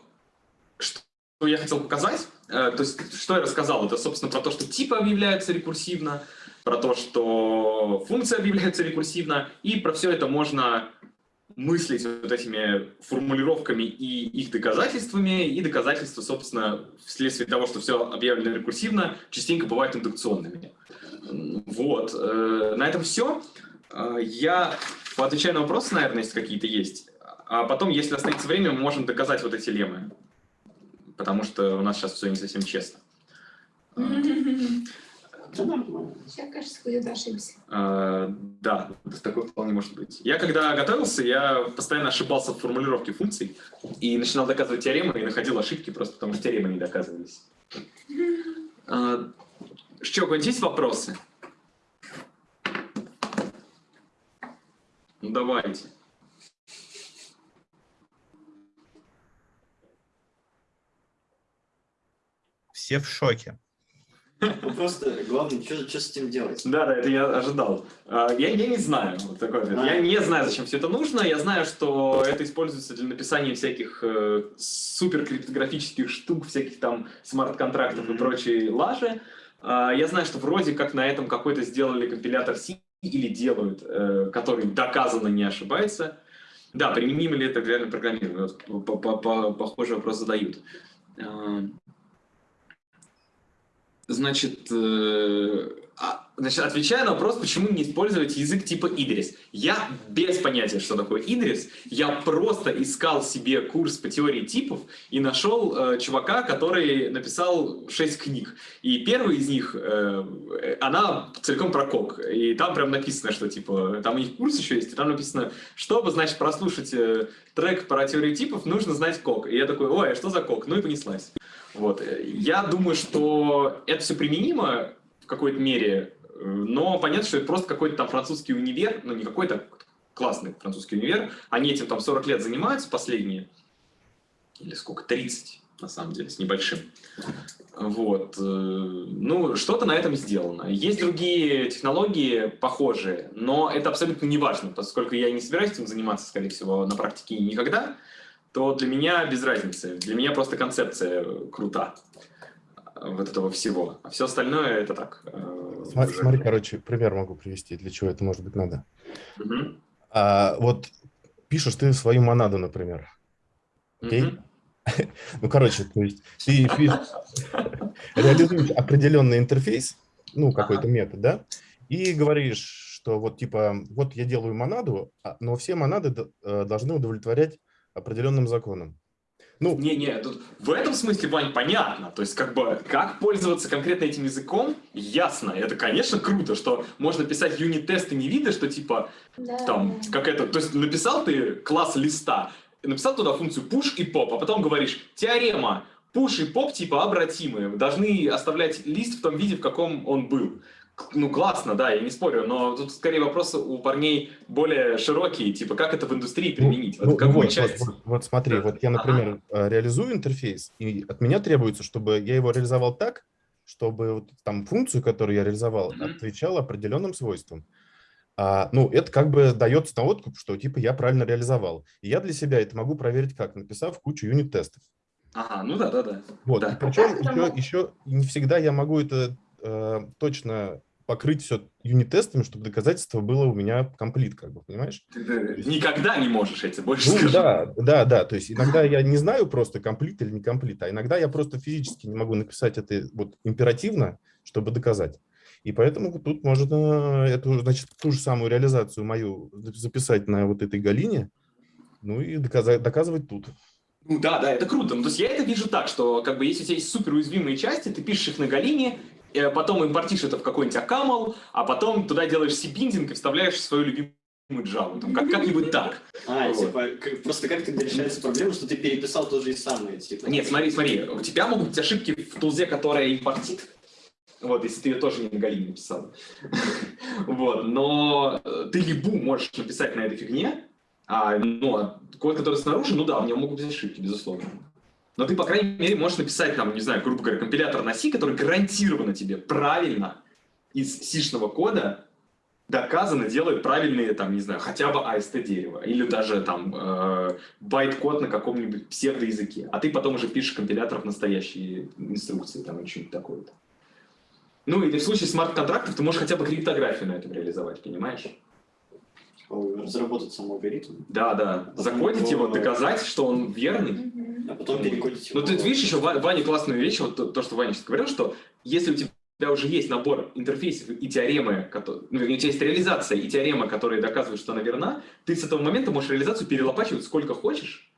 что я хотел показать. Э, То есть, что я рассказал, это, собственно, про то, что типы объявляются рекурсивно, про то, что функции объявляются рекурсивно, и про все это можно мыслить вот этими формулировками и их доказательствами, и доказательства, собственно, вследствие того, что все объявлено рекурсивно, частенько бывают индукционными. Вот. э, На этом все. Я поотвечаю на вопросы, наверное, если какие-то есть. А потом, если останется время, мы можем доказать вот эти леммы. Потому что у нас сейчас все не совсем честно. Нормально. Сейчас, кажется, где-то ошибся. А, Да, такое вполне может быть. Я когда готовился, я постоянно ошибался в формулировке функций и начинал доказывать теоремы и находил ошибки просто потому, что теоремы не доказывались. А, Что, у есть вопросы? Ну давайте. Все в шоке. Ну просто главное, что, что с этим делать? Да, да, это я ожидал. А, Я, я не знаю. Вот такой ответ. Я не знаю, зачем все это нужно. Я знаю, что это используется для написания всяких э, суперкриптографических штук, всяких там смарт-контрактов и Мгм. прочей лажи. А, Я знаю, что вроде как на этом какой-то сделали компилятор C или делают, э, который доказанно не ошибается. Да, применимо ли это к реальному программированию? Вот по- по- по- Похожий вопрос задают. А, Значит, э, значит, отвечая на вопрос, почему не использовать язык типа Идрис. Я без понятия, что такое Идрис. Я просто искал себе курс по теории типов и нашел э, чувака, который написал 6 книг. И первый из них, э, э, она целиком про кок. И там прям написано, что типа, там у них курс еще есть, и там написано, чтобы, значит, прослушать э, трек про теорию типов, нужно знать кок. И я такой, ой, а что за кок? Ну и понеслась. Вот. Я думаю, что это все применимо в какой-то мере, э, но понятно, что это просто какой-то там французский универ, ну не какой-то классный французский универ, они этим там 40 лет занимаются последние, или сколько, 30 на самом деле, с небольшим. Вот. э, Ну, что-то на этом сделано. Есть другие технологии похожие, но это абсолютно не важно, поскольку я не собираюсь этим заниматься, скорее всего, на практике никогда, то для меня без разницы. Для меня просто концепция крута вот этого всего. А все остальное это так. э, Смотри, уже. смотри, короче, пример могу привести, для чего это может быть надо. Мгм. А, вот пишешь ты свою монаду, например. Окей? Мгм. <laughs> Ну, короче, то есть ты реализуешь определенный интерфейс, ну, какой-то метод, да, и говоришь, что вот типа, вот я делаю монаду, а- но все монады э, должны удовлетворять определенным законам. Ну, Не-не, тут в этом смысле, Вань, понятно. То есть, как бы, как пользоваться конкретно этим языком, ясно. Это, конечно, круто, что можно писать юнит-тесты не видя, что, типа, Да, там, да. как это, то есть, написал ты класс листа, написал туда функцию push и pop, а потом говоришь, теорема, push и pop, типа, обратимые, должны оставлять лист в том виде, в каком он был. Ну, классно, да, я не спорю, но тут скорее вопросы у парней более широкие, типа, как это в индустрии Ну, применить, вот ну, какую вот, часть? Вот, вот- вот смотри, вот я, Ага. например, э, реализую интерфейс, и от меня требуется, чтобы я его реализовал так, чтобы вот там функцию, которую я реализовал, Мгм. отвечала определенным свойствам. А, ну, это как бы дается на откуп, что типа я правильно реализовал. И я для себя это могу проверить как, написав кучу юнит-тестов. Ага, ну да, да, да. Вот, Да. и причем еще, еще не всегда я могу это э, точно покрыть все юнит-тестами, чтобы доказательство было у меня комплит, как бы, понимаешь? Ты, никогда не можешь эти больше Ну скажу. да, да, да, то есть иногда <laughs> я не знаю просто комплит или не комплит, а иногда я просто физически не могу написать это вот императивно, чтобы доказать. И поэтому тут можно эту, значит, ту же самую реализацию мою записать на вот этой галине, ну и доказать, доказывать тут. Ну да, да, это круто. Ну, то есть я это вижу так, что как бы если у тебя есть супер уязвимые части, ты пишешь их на Галине, э, потом импортишь это в какой-нибудь акамл, а потом туда делаешь сибиндинг и вставляешь свою любимую Java. Там, как, как-нибудь так. <laughs> А, Вот. типа, как- просто как тогда решается проблема, что ты переписал то же и самое, типа? Нет, смотри, смотри, у тебя могут быть ошибки в тулзе, которая импортит. Вот, если ты ее тоже не на Галлине написал. <laughs> Вот, но э, ты либу можешь написать на этой фигне, а, ну, а код, который снаружи, ну да, в нем могут быть ошибки, безусловно. Но ты, по крайней мере, можешь написать, там, не знаю, грубо говоря, компилятор на C, который гарантированно тебе правильно из сишного кода доказанно делает правильные, там, не знаю, хотя бы AST дерево, или даже там э, байт-код на каком-нибудь псевдоязыке, а ты потом уже пишешь компилятор в настоящие инструкции, там, или что-нибудь такое. Ну, или в случае смарт-контрактов ты можешь хотя бы криптографию на этом реализовать, понимаешь? Разработать сам алгоритм, Да, да. Закодить его, доказать, что он верный. А потом перекодить его. Ну, ты видишь еще Ва- Ваня классную вещь, вот то, то, что Ваня сейчас говорил, что если у тебя уже есть набор интерфейсов и теоремы, кото- ну, у тебя есть реализация и теорема, которые доказывают, что она верна, ты с этого момента можешь реализацию перелопачивать сколько хочешь,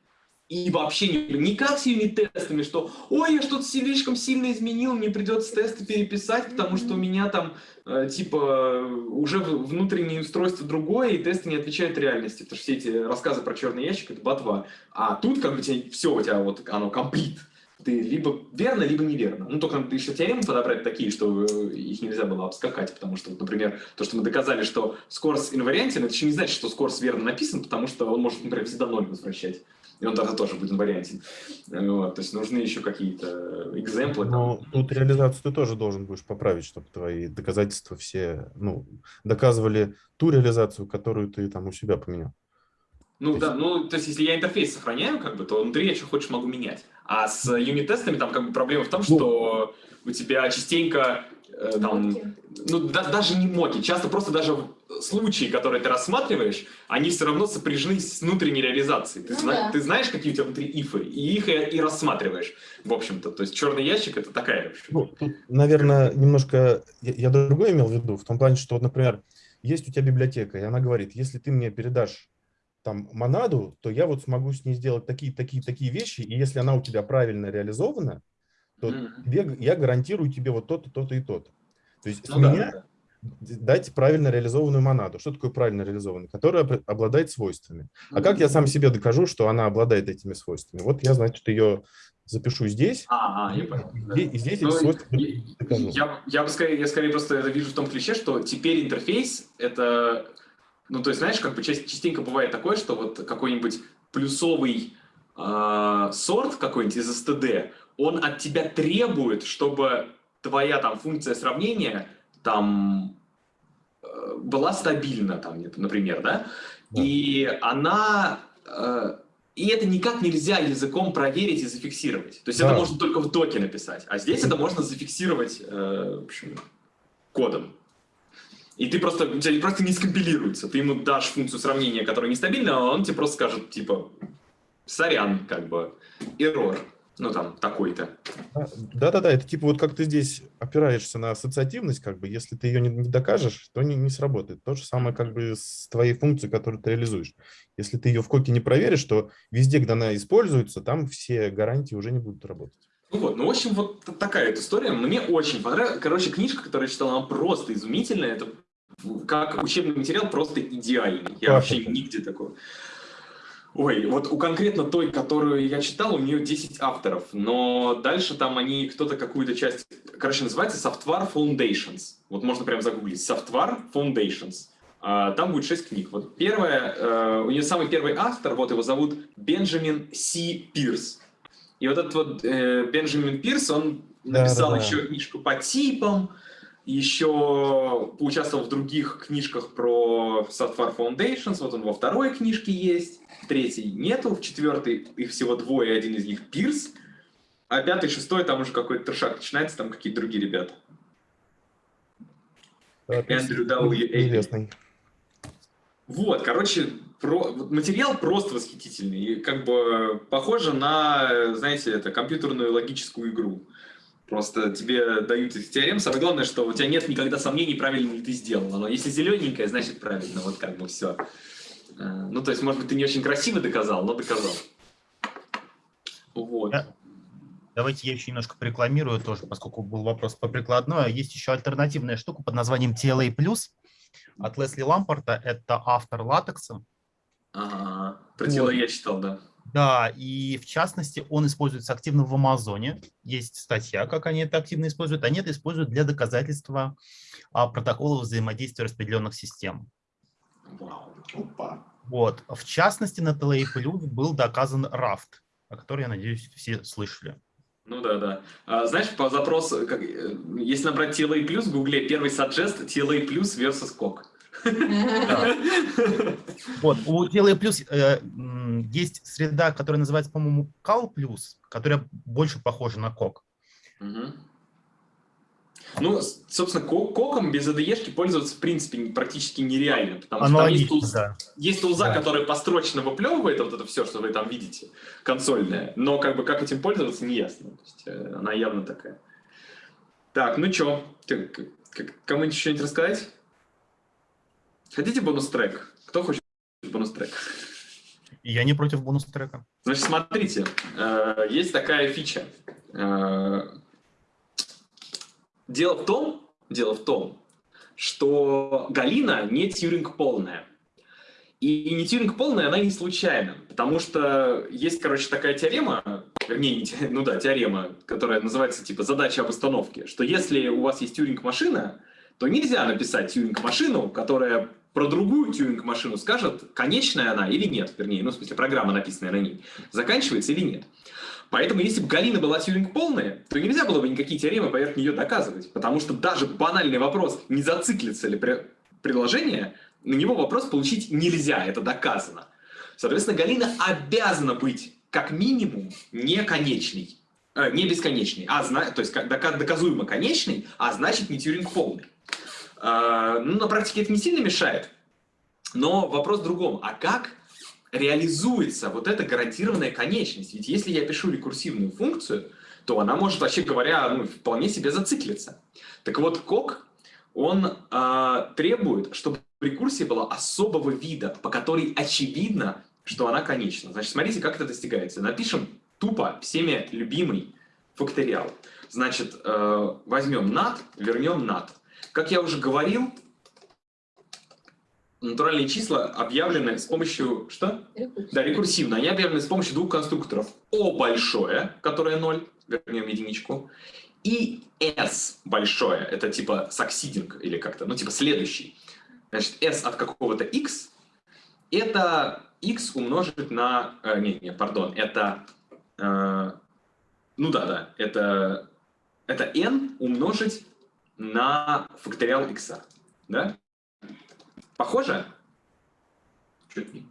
и вообще не, не как с юнит-тестами, что «Ой, я что-то слишком сильно изменил, мне придется тесты переписать, потому что у меня там, э, типа, уже внутреннее устройство другое, и тесты не отвечают реальности». Потому что все эти рассказы про черный ящик — это ботва. А тут как бы тебе, все у тебя вот оно комплит. Ты либо верно, либо неверно. Ну, только надо еще теоремы подобрать такие, что э, их нельзя было обскакать, потому что, вот, например, то, что мы доказали, что скорс инвариантен, это еще не значит, что скорс верно написан, потому что он может, например, всегда ноль возвращать. И он тогда тоже будет инвариантен. Вот, то есть нужны еще какие-то экземплы. Но тут реализацию ты тоже должен будешь поправить, чтобы твои доказательства все, ну, доказывали ту реализацию, которую ты там у себя поменял. Ну да, ну то есть если я интерфейс сохраняю, как бы, то внутри я что хочешь могу менять. А с юнит-тестами там как бы проблема в том, что у тебя частенько э, там, ну да- даже не моки, часто просто даже в- случаи, которые ты рассматриваешь, они все равно сопряжены с внутренней реализацией. Ты, Ну зна- да. ты знаешь, какие у тебя внутри ифы, и их и, и рассматриваешь, в общем-то. То есть черный ящик это такая. Ну, тут, наверное, немножко я, я другое имел в виду, в том плане, что, вот, например, есть у тебя библиотека, и она говорит, если ты мне передашь там монаду, то я вот смогу с ней сделать такие, такие, такие вещи, и если она у тебя правильно реализована, то тебе, я гарантирую тебе вот то-то, то-то и то-то. То есть с Ну да, меня да, дать правильно реализованную монаду. Что такое правильно реализованная? Которая об- обладает свойствами. А как я сам себе докажу, что она обладает этими свойствами? Вот я, значит, ее запишу здесь, А, а, я понял. и да. здесь, и здесь Ну, эти свойства я, докажу. я, я бы скорее, я скорее просто это вижу в том клише, что теперь интерфейс это, ну то есть знаешь, как бы частенько бывает такое, что вот какой-нибудь плюсовый а, сорт какой-нибудь из STD, он от тебя требует, чтобы твоя там функция сравнения там э, была стабильна, там, например, да? Да. И она э, и это никак нельзя языком проверить и зафиксировать. То есть Да. это можно только в доке написать. А здесь это можно зафиксировать э, в общем, кодом. И ты просто, у тебя просто не скомпилируется. Ты ему дашь функцию сравнения, которая нестабильна, а он тебе просто скажет, типа, сорян, как бы, error. Ну, там, такой-то. А, Да-да-да, это типа вот как ты здесь опираешься на ассоциативность, как бы, если ты ее не, не докажешь, то не, не сработает. То же самое как бы с твоей функцией, которую ты реализуешь. Если ты ее в коке не проверишь, то везде, где она используется, там все гарантии уже не будут работать. Ну вот, ну, в общем, вот такая вот история. Мне очень понравилась. Короче, книжка, которую я читал, она просто изумительная. Это как учебный материал просто идеальный. Я Как вообще нигде такого. Ой, вот у конкретно той, которую я читал, у нее 10 авторов, но дальше там они, кто-то какую-то часть, короче, называется Software Foundations. Вот можно прям загуглить. Software Foundations. А, Там будет 6 книг. Вот первая, э, у нее самый первый автор, вот его зовут Бенджамин Си Пирс. И вот этот вот э, Бенджамин Пирс, он Да, написал да, да. еще книжку по типам, еще поучаствовал в других книжках про Software Foundations, вот он во второй книжке есть, в третьей нету, в четвертой их всего двое, один из них Пирс, а пятый, шестой, там уже какой-то трешак начинается, там какие-то другие ребята. текст Эндрю W. Известный. Вот, короче, про, материал просто восхитительный. И как бы похоже на, знаете, это компьютерную логическую игру. Просто тебе дают их теорем. Самое главное, что у тебя нет никогда сомнений, правильно ли ты сделал. Но если зелененькое, значит правильно. Вот как бы все. Ну, то есть, может быть, ты не очень красиво доказал, но доказал. Вот. Да. Давайте я еще немножко порекламирую тоже, поскольку был вопрос по прикладной. Есть еще альтернативная штука под названием TLA+, от Лесли Лампорта. Это автор латекса. Ага, про тело Вот. я читал, да. Да, и в частности он используется активно в Амазоне. Есть статья, как они это активно используют. Они это используют для доказательства а, протоколов взаимодействия распределенных систем. Вау. Опа. Вот. В частности, на TLA Plus был доказан Raft, о котором, я надеюсь, все слышали. Ну да, да. А, знаешь, по запросу, как, э, если набрать TLA+, в гугле первый suggest TLA+, versus COC. <laughs> Вот. У TLA Plus э, есть среда, которая называется, по-моему, Cal Plus, которая больше похожа на. Мгм. Ну, собственно, ко- коком без ADE-шки пользоваться, в принципе, практически нереально, потому что там есть, тулз- да. есть тулза, Да. которая построчно выплевывает вот это все, что вы там видите, консольная, но как бы как этим пользоваться, не ясно. То есть, э, она явно такая. Так, ну чё, ты- кому-нибудь что-нибудь рассказать? Хотите бонус-трек? Кто хочет бонус-трек? Я не против бонус-трека. Значит, смотрите, э, есть такая фича. Э, Дело в том, дело в том, что Галина не тьюринг полная. И не тьюринг полная, она не случайна, потому что есть, короче, такая теорема, вернее, не ну да, теорема, которая называется типа задача об установке, что если у вас есть тьюринг-машина, то нельзя написать тьюринг-машину, которая про другую тьюринг-машину скажет, конечная она или нет, вернее, ну, в смысле, программа, написанная на ней, заканчивается или нет. Поэтому, если бы Галина была тьюринг полная, то нельзя было бы никакие теоремы поверх нее доказывать, потому что даже банальный вопрос, не зациклится ли приложение, на него вопрос получить нельзя, это доказано. Соответственно, Галина обязана быть как минимум не конечной, э, не бесконечной, а то есть доказуемо конечной, а значит не тьюринг полный. А, ну, на практике это не сильно мешает, но вопрос в другом. А как реализуется вот эта гарантированная конечность? Ведь если я пишу рекурсивную функцию, то она может, вообще говоря, ну, вполне себе зациклиться. Так вот, кок, он а, требует, чтобы рекурсия была особого вида, по которой очевидно, что она конечна. Значит, смотрите, как это достигается. Напишем тупо всеми любимый факториал. Значит, э, возьмем nat, вернем nat. Как я уже говорил, натуральные числа объявлены с помощью... Что? Да, рекурсивно. Они объявлены с помощью двух конструкторов. О большое, которое 0, вернем единичку, и S большое, это типа succeeding или как-то, ну типа следующий. Значит, S от какого-то X, это X умножить на... э, не, не, пардон, это... э, ну да, да, это, это N умножить на факториал X. Да? Похоже? Чуть не.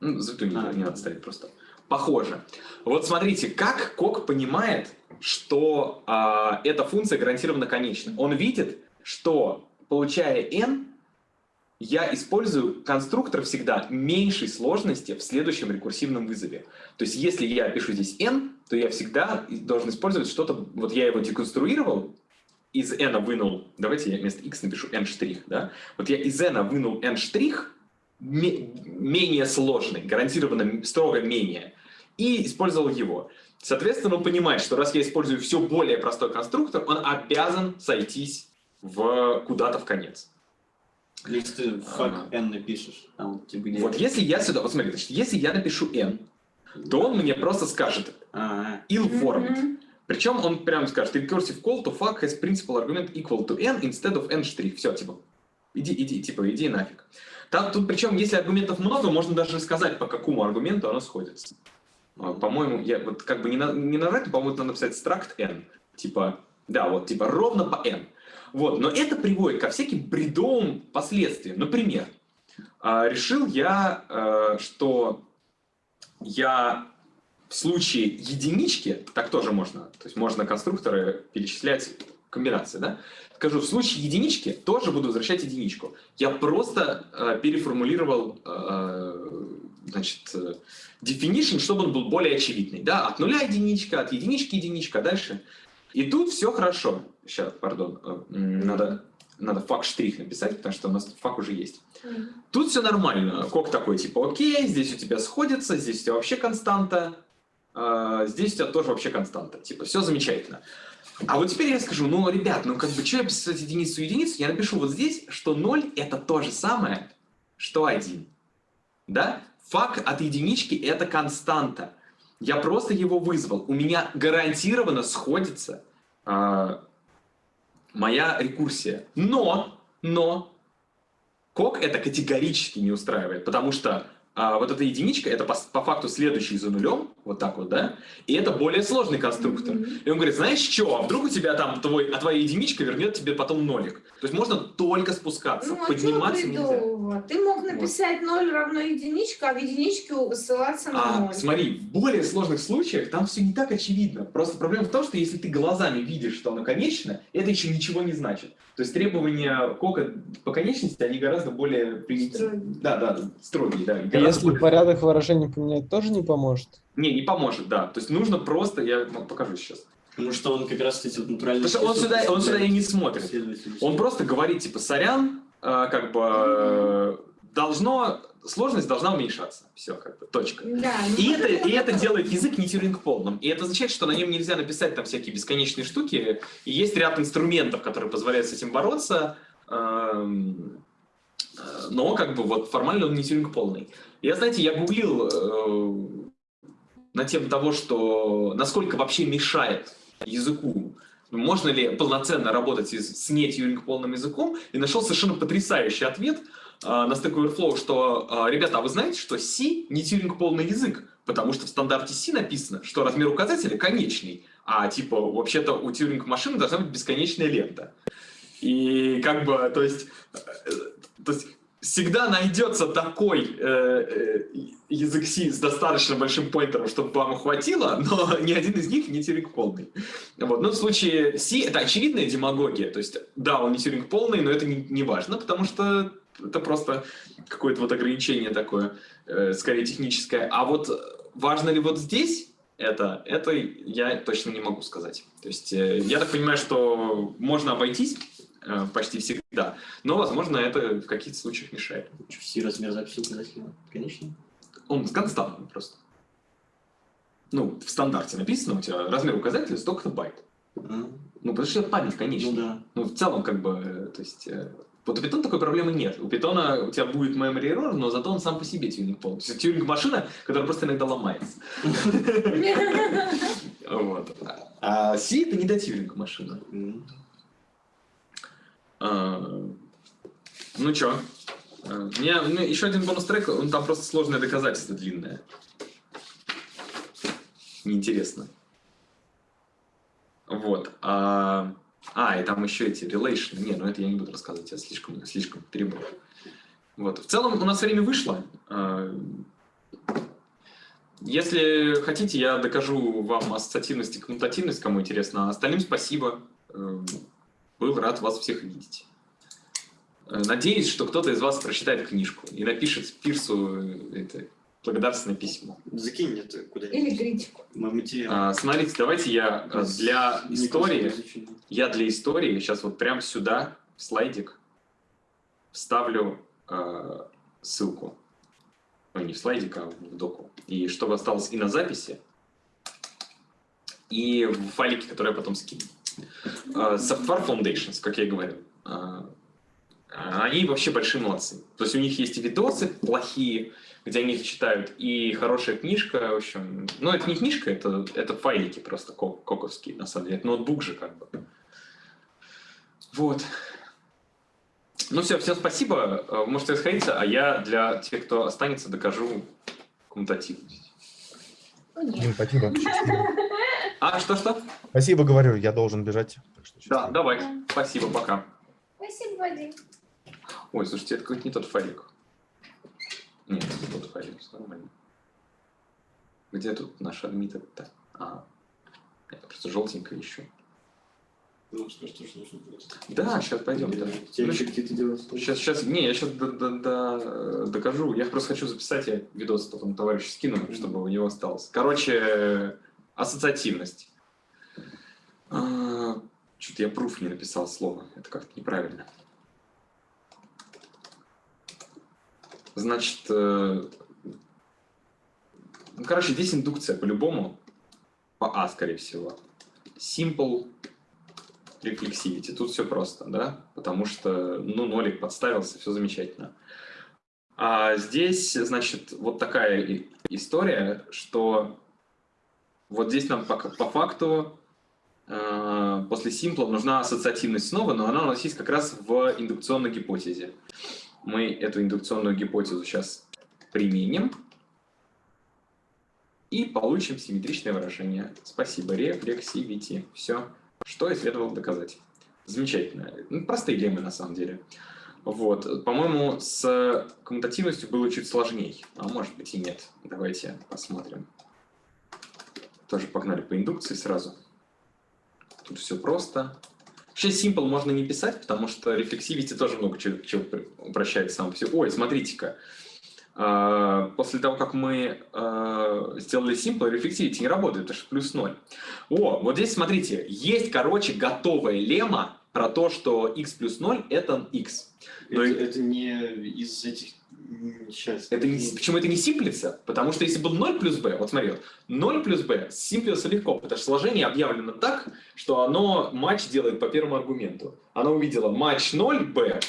Ну, запятую не, А, не надо ставить просто. Похоже. Вот смотрите, как Кок понимает, что а, эта функция гарантированно конечна. Он видит, что, получая n, я использую конструктор всегда меньшей сложности в следующем рекурсивном вызове. То есть если я пишу здесь n, то я всегда должен использовать что-то, вот я его деконструировал, из n вынул, давайте я вместо x напишу n штрих, да? Вот я из n вынул n штрих, ме- менее сложный, гарантированно строго менее, и использовал его. Соответственно, он понимает, что раз я использую все более простой конструктор, он обязан сойтись в куда-то в конец. Если ты fuck n напишешь, там типа где... Вот если я сюда, вот смотри, значит, если я напишу n, то он мне просто скажет А, ill formed. Мгм. Причем он прямо скажет, recursive call to fuck has principal argument equal to n instead of n штрих. Все, типа, иди, иди, типа, иди нафиг. Там, тут причем, если аргументов много, можно даже сказать, по какому аргументу оно сходится. А, По-моему, я вот как бы не, на, не наврать, по-моему, надо написать struct n. Типа, да, вот, типа, ровно по n. Вот, но это приводит ко всяким бредовым последствиям. Например, а, решил я, э, что я в случае единички, так тоже можно, то есть можно конструкторы перечислять комбинация, да? Скажу, в случае единички тоже буду возвращать единичку. Я просто э, переформулировал, э, значит, э, definition, чтобы он был более очевидный, да? От нуля единичка, от единички единичка, а дальше. И тут все хорошо. Сейчас, пардон, э, надо, надо фак штрих написать, потому что у нас фак уже есть. Мгм. Тут все нормально. Кок такой, типа, окей, здесь у тебя сходится, здесь у тебя вообще константа, здесь у тебя тоже вообще константа. Типа, все замечательно. А вот теперь я скажу, ну, ребят, ну, как бы, что я писать единицу единицу? Я напишу вот здесь, что 0 это то же самое, что 1. Да? Фак от единички это константа. Я просто его вызвал. У меня гарантированно сходится а, моя рекурсия. Но, но, кок это категорически не устраивает, потому что а, вот эта единичка, это по, по факту следующий за нулем, вот так вот, да, и это более сложный конструктор. Мгм. И он говорит, знаешь что, а вдруг у тебя там твой, а твоя единичка вернет тебе потом нолик. То есть можно только спускаться, Ну, а подниматься нельзя. Ты мог написать 0 равно единичка, а в единичку ссылаться на А, 0. смотри, в более сложных случаях там все не так очевидно. Просто проблема в том, что если ты глазами видишь, что оно конечно, это еще ничего не значит. То есть требования кока по конечности, они гораздо более примитивные. Строгие. Да, да, строгие, да. А если порядок выражений поменять, тоже не поможет? Не, не поможет, да. То есть нужно просто, я покажу сейчас. Потому что он как раз эти вот натуральные... Потому что он сюда, он сюда и не смотрит. Он просто говорит, типа, сорян, э, как бы э, должно, сложность должна уменьшаться. Все, как бы, точка. Да, ну, И это, и это делает язык не Тьюринг полным. И это означает, что на нем нельзя написать там всякие бесконечные штуки. И есть ряд инструментов, которые позволяют с этим бороться. эм, э, Но как бы вот формально он не Тьюринг полный. Я, знаете, я гуглил э, на тему того, что насколько вообще мешает языку можно ли полноценно работать с не Тьюринг полным языком, и нашел совершенно потрясающий ответ э, на Stack Overflow, что, э, ребята, а вы знаете, что C не Тьюринг полный язык, потому что в стандарте C написано, что размер указателя конечный, а типа вообще-то у Тьюринг машины должна быть бесконечная лента. И как бы, то есть, э, то есть всегда найдется такой э, э, язык C с достаточно большим поинтером, чтобы вам хватило, но <laughs> ни один из них не Тьюринг полный. Вот. Но в случае C это очевидная демагогия. То есть, да, он не Тьюринг полный, но это не, не важно, потому что это просто какое-то вот ограничение такое, э, скорее техническое. А вот важно ли вот здесь это, это я точно не могу сказать. То есть, э, я так понимаю, что можно обойтись почти всегда, но, возможно, это в каких-то случаях мешает. Все размер записи указателя, конечно. Он константный просто. Ну, в стандарте написано, у тебя размер указателя столько-то байт. А, Ну, потому что это память, конечно. Ну да. Ну, в целом, как бы, э, то есть... э, Вот у Python такой проблемы нет. У Python у тебя будет memory error, но зато он сам по себе тюнинг полный. То есть тюнинг-машина, которая просто иногда ломается. <laughs> Вот. А C это не до тюнинг-машина. А, Ну чё? А, У меня, у меня еще один бонус трек, он там просто сложное доказательство длинное. Неинтересно. Вот. А, а, и там еще эти relation. Не, ну это я не буду рассказывать, я слишком, слишком перебор. Вот. В целом у нас время вышло. А, Если хотите, я докажу вам ассоциативность и коммутативность, кому интересно. А остальным спасибо. Был рад вас всех видеть. Э, Надеюсь, что кто-то из вас прочитает книжку и напишет Пирсу э, это, благодарственное письмо. Закинь это Или куда-нибудь. критику. Мой материал. А, смотрите, давайте я э, для истории, я для истории сейчас вот прямо сюда, в слайдик, вставлю э, ссылку. Ой, не в слайдик, а в доку. И чтобы осталось и на записи, и в файлике, который я потом скину. Э, Software Foundations, как я и говорил. э, Они вообще большие молодцы. То есть у них есть и видосы плохие, где они их читают, и хорошая книжка, в общем. Ну, это не книжка, это, это файлики просто ко- коковские, на самом деле. Это ноутбук же как бы. Вот. Ну все, всем спасибо. Э, Можете расходиться, а я для тех, кто останется, докажу коммутативность. Дим, спасибо. А, что-что? Спасибо, говорю, я должен бежать. Что Да, давай. Спасибо, пока. Спасибо, Вадим. Ой, слушайте, это какой-то не тот файлик. Нет, это тот файлик, всё нормально. Где тут наш адмит? -то? А, я просто желтенько ищу. Ну, скажешь, тоже нужно будет. Да, сейчас пойдем. Да. Еще? Сейчас, сейчас, не, я сейчас докажу. Я просто хочу записать, я видос потом товарищу скину, чтобы у него осталось. Короче, ассоциативность. Что-то я пруф не написал слово. Это как-то неправильно. Значит, э, ну, короче, здесь индукция по-любому. По А, скорее всего. Simple reflexivity. Тут все просто, да? Потому что, ну, нолик подставился, все замечательно. А здесь, значит, вот такая история, что вот здесь нам по, по факту э, после симпла нужна ассоциативность снова, но она у нас есть как раз в индукционной гипотезе. Мы эту индукционную гипотезу сейчас применим и получим симметричное выражение. Спасибо, рефлексивити. Все, что и следовало доказать. Замечательно. Ну, простые леммы на самом деле. Вот, по-моему, с коммутативностью было чуть сложнее, а может быть и нет. Давайте посмотрим. Тоже погнали по индукции сразу. Тут все просто. Вообще simple можно не писать, потому что рефлексивити тоже много чего, чего упрощает сам себе. Ой, смотрите-ка. А, После того, как мы а, сделали simple, рефлексивити не работает, потому что плюс 0. О, вот здесь смотрите, есть, короче, готовая лемма про то, что x плюс 0 это x. Но Это, это не из этих... Сейчас. Это не, почему это не симплится? Потому что если был 0 плюс b, вот смотри, вот, 0 плюс b симплится легко, потому что сложение объявлено так, что оно матч делает по первому аргументу. Оно увидело матч 0 b,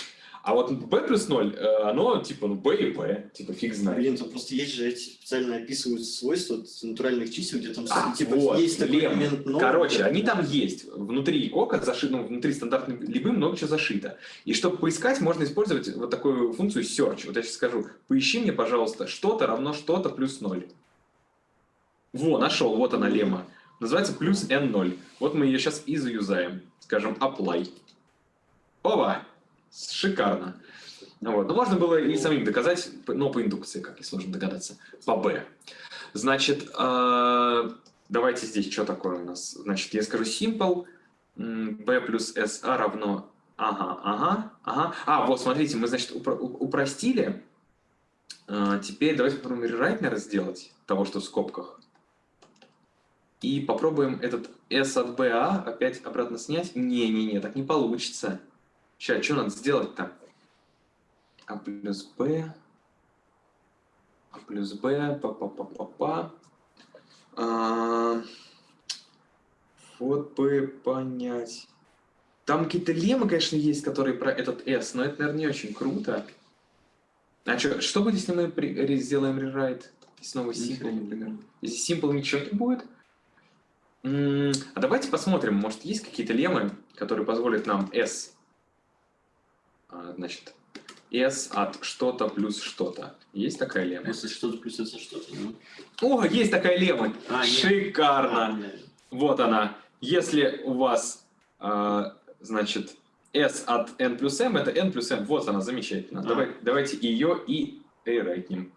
а вот b плюс 0, э, оно типа ну b и b, типа фиг знает. Блин, тут просто есть же эти специально описывают свойства натуральных чисел, где там А, типа вот, есть такой лемма. элемент ноль. Короче, они там есть. Внутри кока зашито, ну, внутри стандартной либы много чего зашито. И чтобы поискать, можно использовать вот такую функцию search. Вот я сейчас скажу, поищи мне, пожалуйста, что-то равно что-то плюс 0. Во, нашел, вот она лемма. Называется плюс n0. Вот мы ее сейчас и заюзаем. Скажем, apply. Ова! Шикарно. Ну Вот. Но можно было и самим доказать, но по индукции, как несложно догадаться, по b. Значит, э, давайте здесь что такое у нас. Значит, я скажу simple, b плюс sa равно... Ага, ага, ага. А, вот, смотрите, мы, значит, упро- упростили. Э, Теперь давайте попробуем наверное, сделать того, что в скобках. И попробуем этот s от ba опять обратно снять. Не-не-не, так не получится. Сейчас, что надо сделать-то? а плюс b, а плюс b, па па па па па А, Вот бы понять. Там какие-то леммы, конечно, есть, которые про этот s, но это, наверное, не очень круто. А чё, что будет, если мы при- сделаем rewrite? И снова simple, например. Если simple ничего не будет? М, А давайте посмотрим, может, есть какие-то леммы, которые позволят нам s, значит, s от что-то плюс что-то. Есть такая лемма? Если что-то плюс это что-то, ну. О, есть такая лемма! А. Шикарно! А, нет. Вот она. Если у вас, а, значит, s от n плюс m, это n плюс m. Вот она, замечательно. А. Давай, давайте ее и рейрайтнем.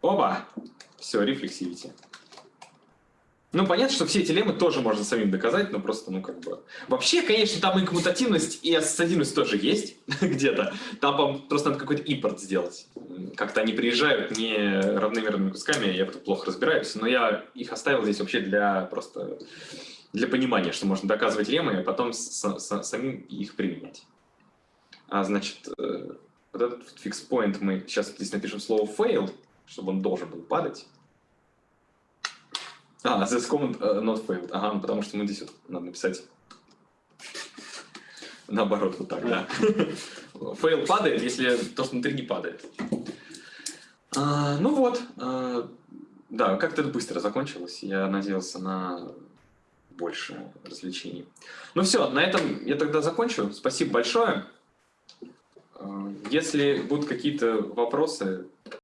Оба! Все, рефлексивите. Ну, понятно, что все эти леммы тоже можно самим доказать, но просто, ну, как бы... Вообще, конечно, там и коммутативность, и ассоциативность тоже есть <laughs> где-то. Там просто надо какой-то импорт сделать. Как-то они приезжают не равномерными кусками, я в плохо разбираюсь, но я их оставил здесь вообще для просто для понимания, что можно доказывать леммы, а потом с- с- самим их применять. А, значит, э, вот этот point мы сейчас здесь напишем слово fail, чтобы он должен был падать. А, this comment uh, not failed. Ага, ну, потому что мы здесь вот надо написать наоборот, вот так, да. <laughs> Фейл падает, если то, что внутри не падает. А, ну вот, а, да, как-то это быстро закончилось. Я надеялся на больше развлечений. Ну все, на этом я тогда закончу. Спасибо большое. А, Если будут какие-то вопросы,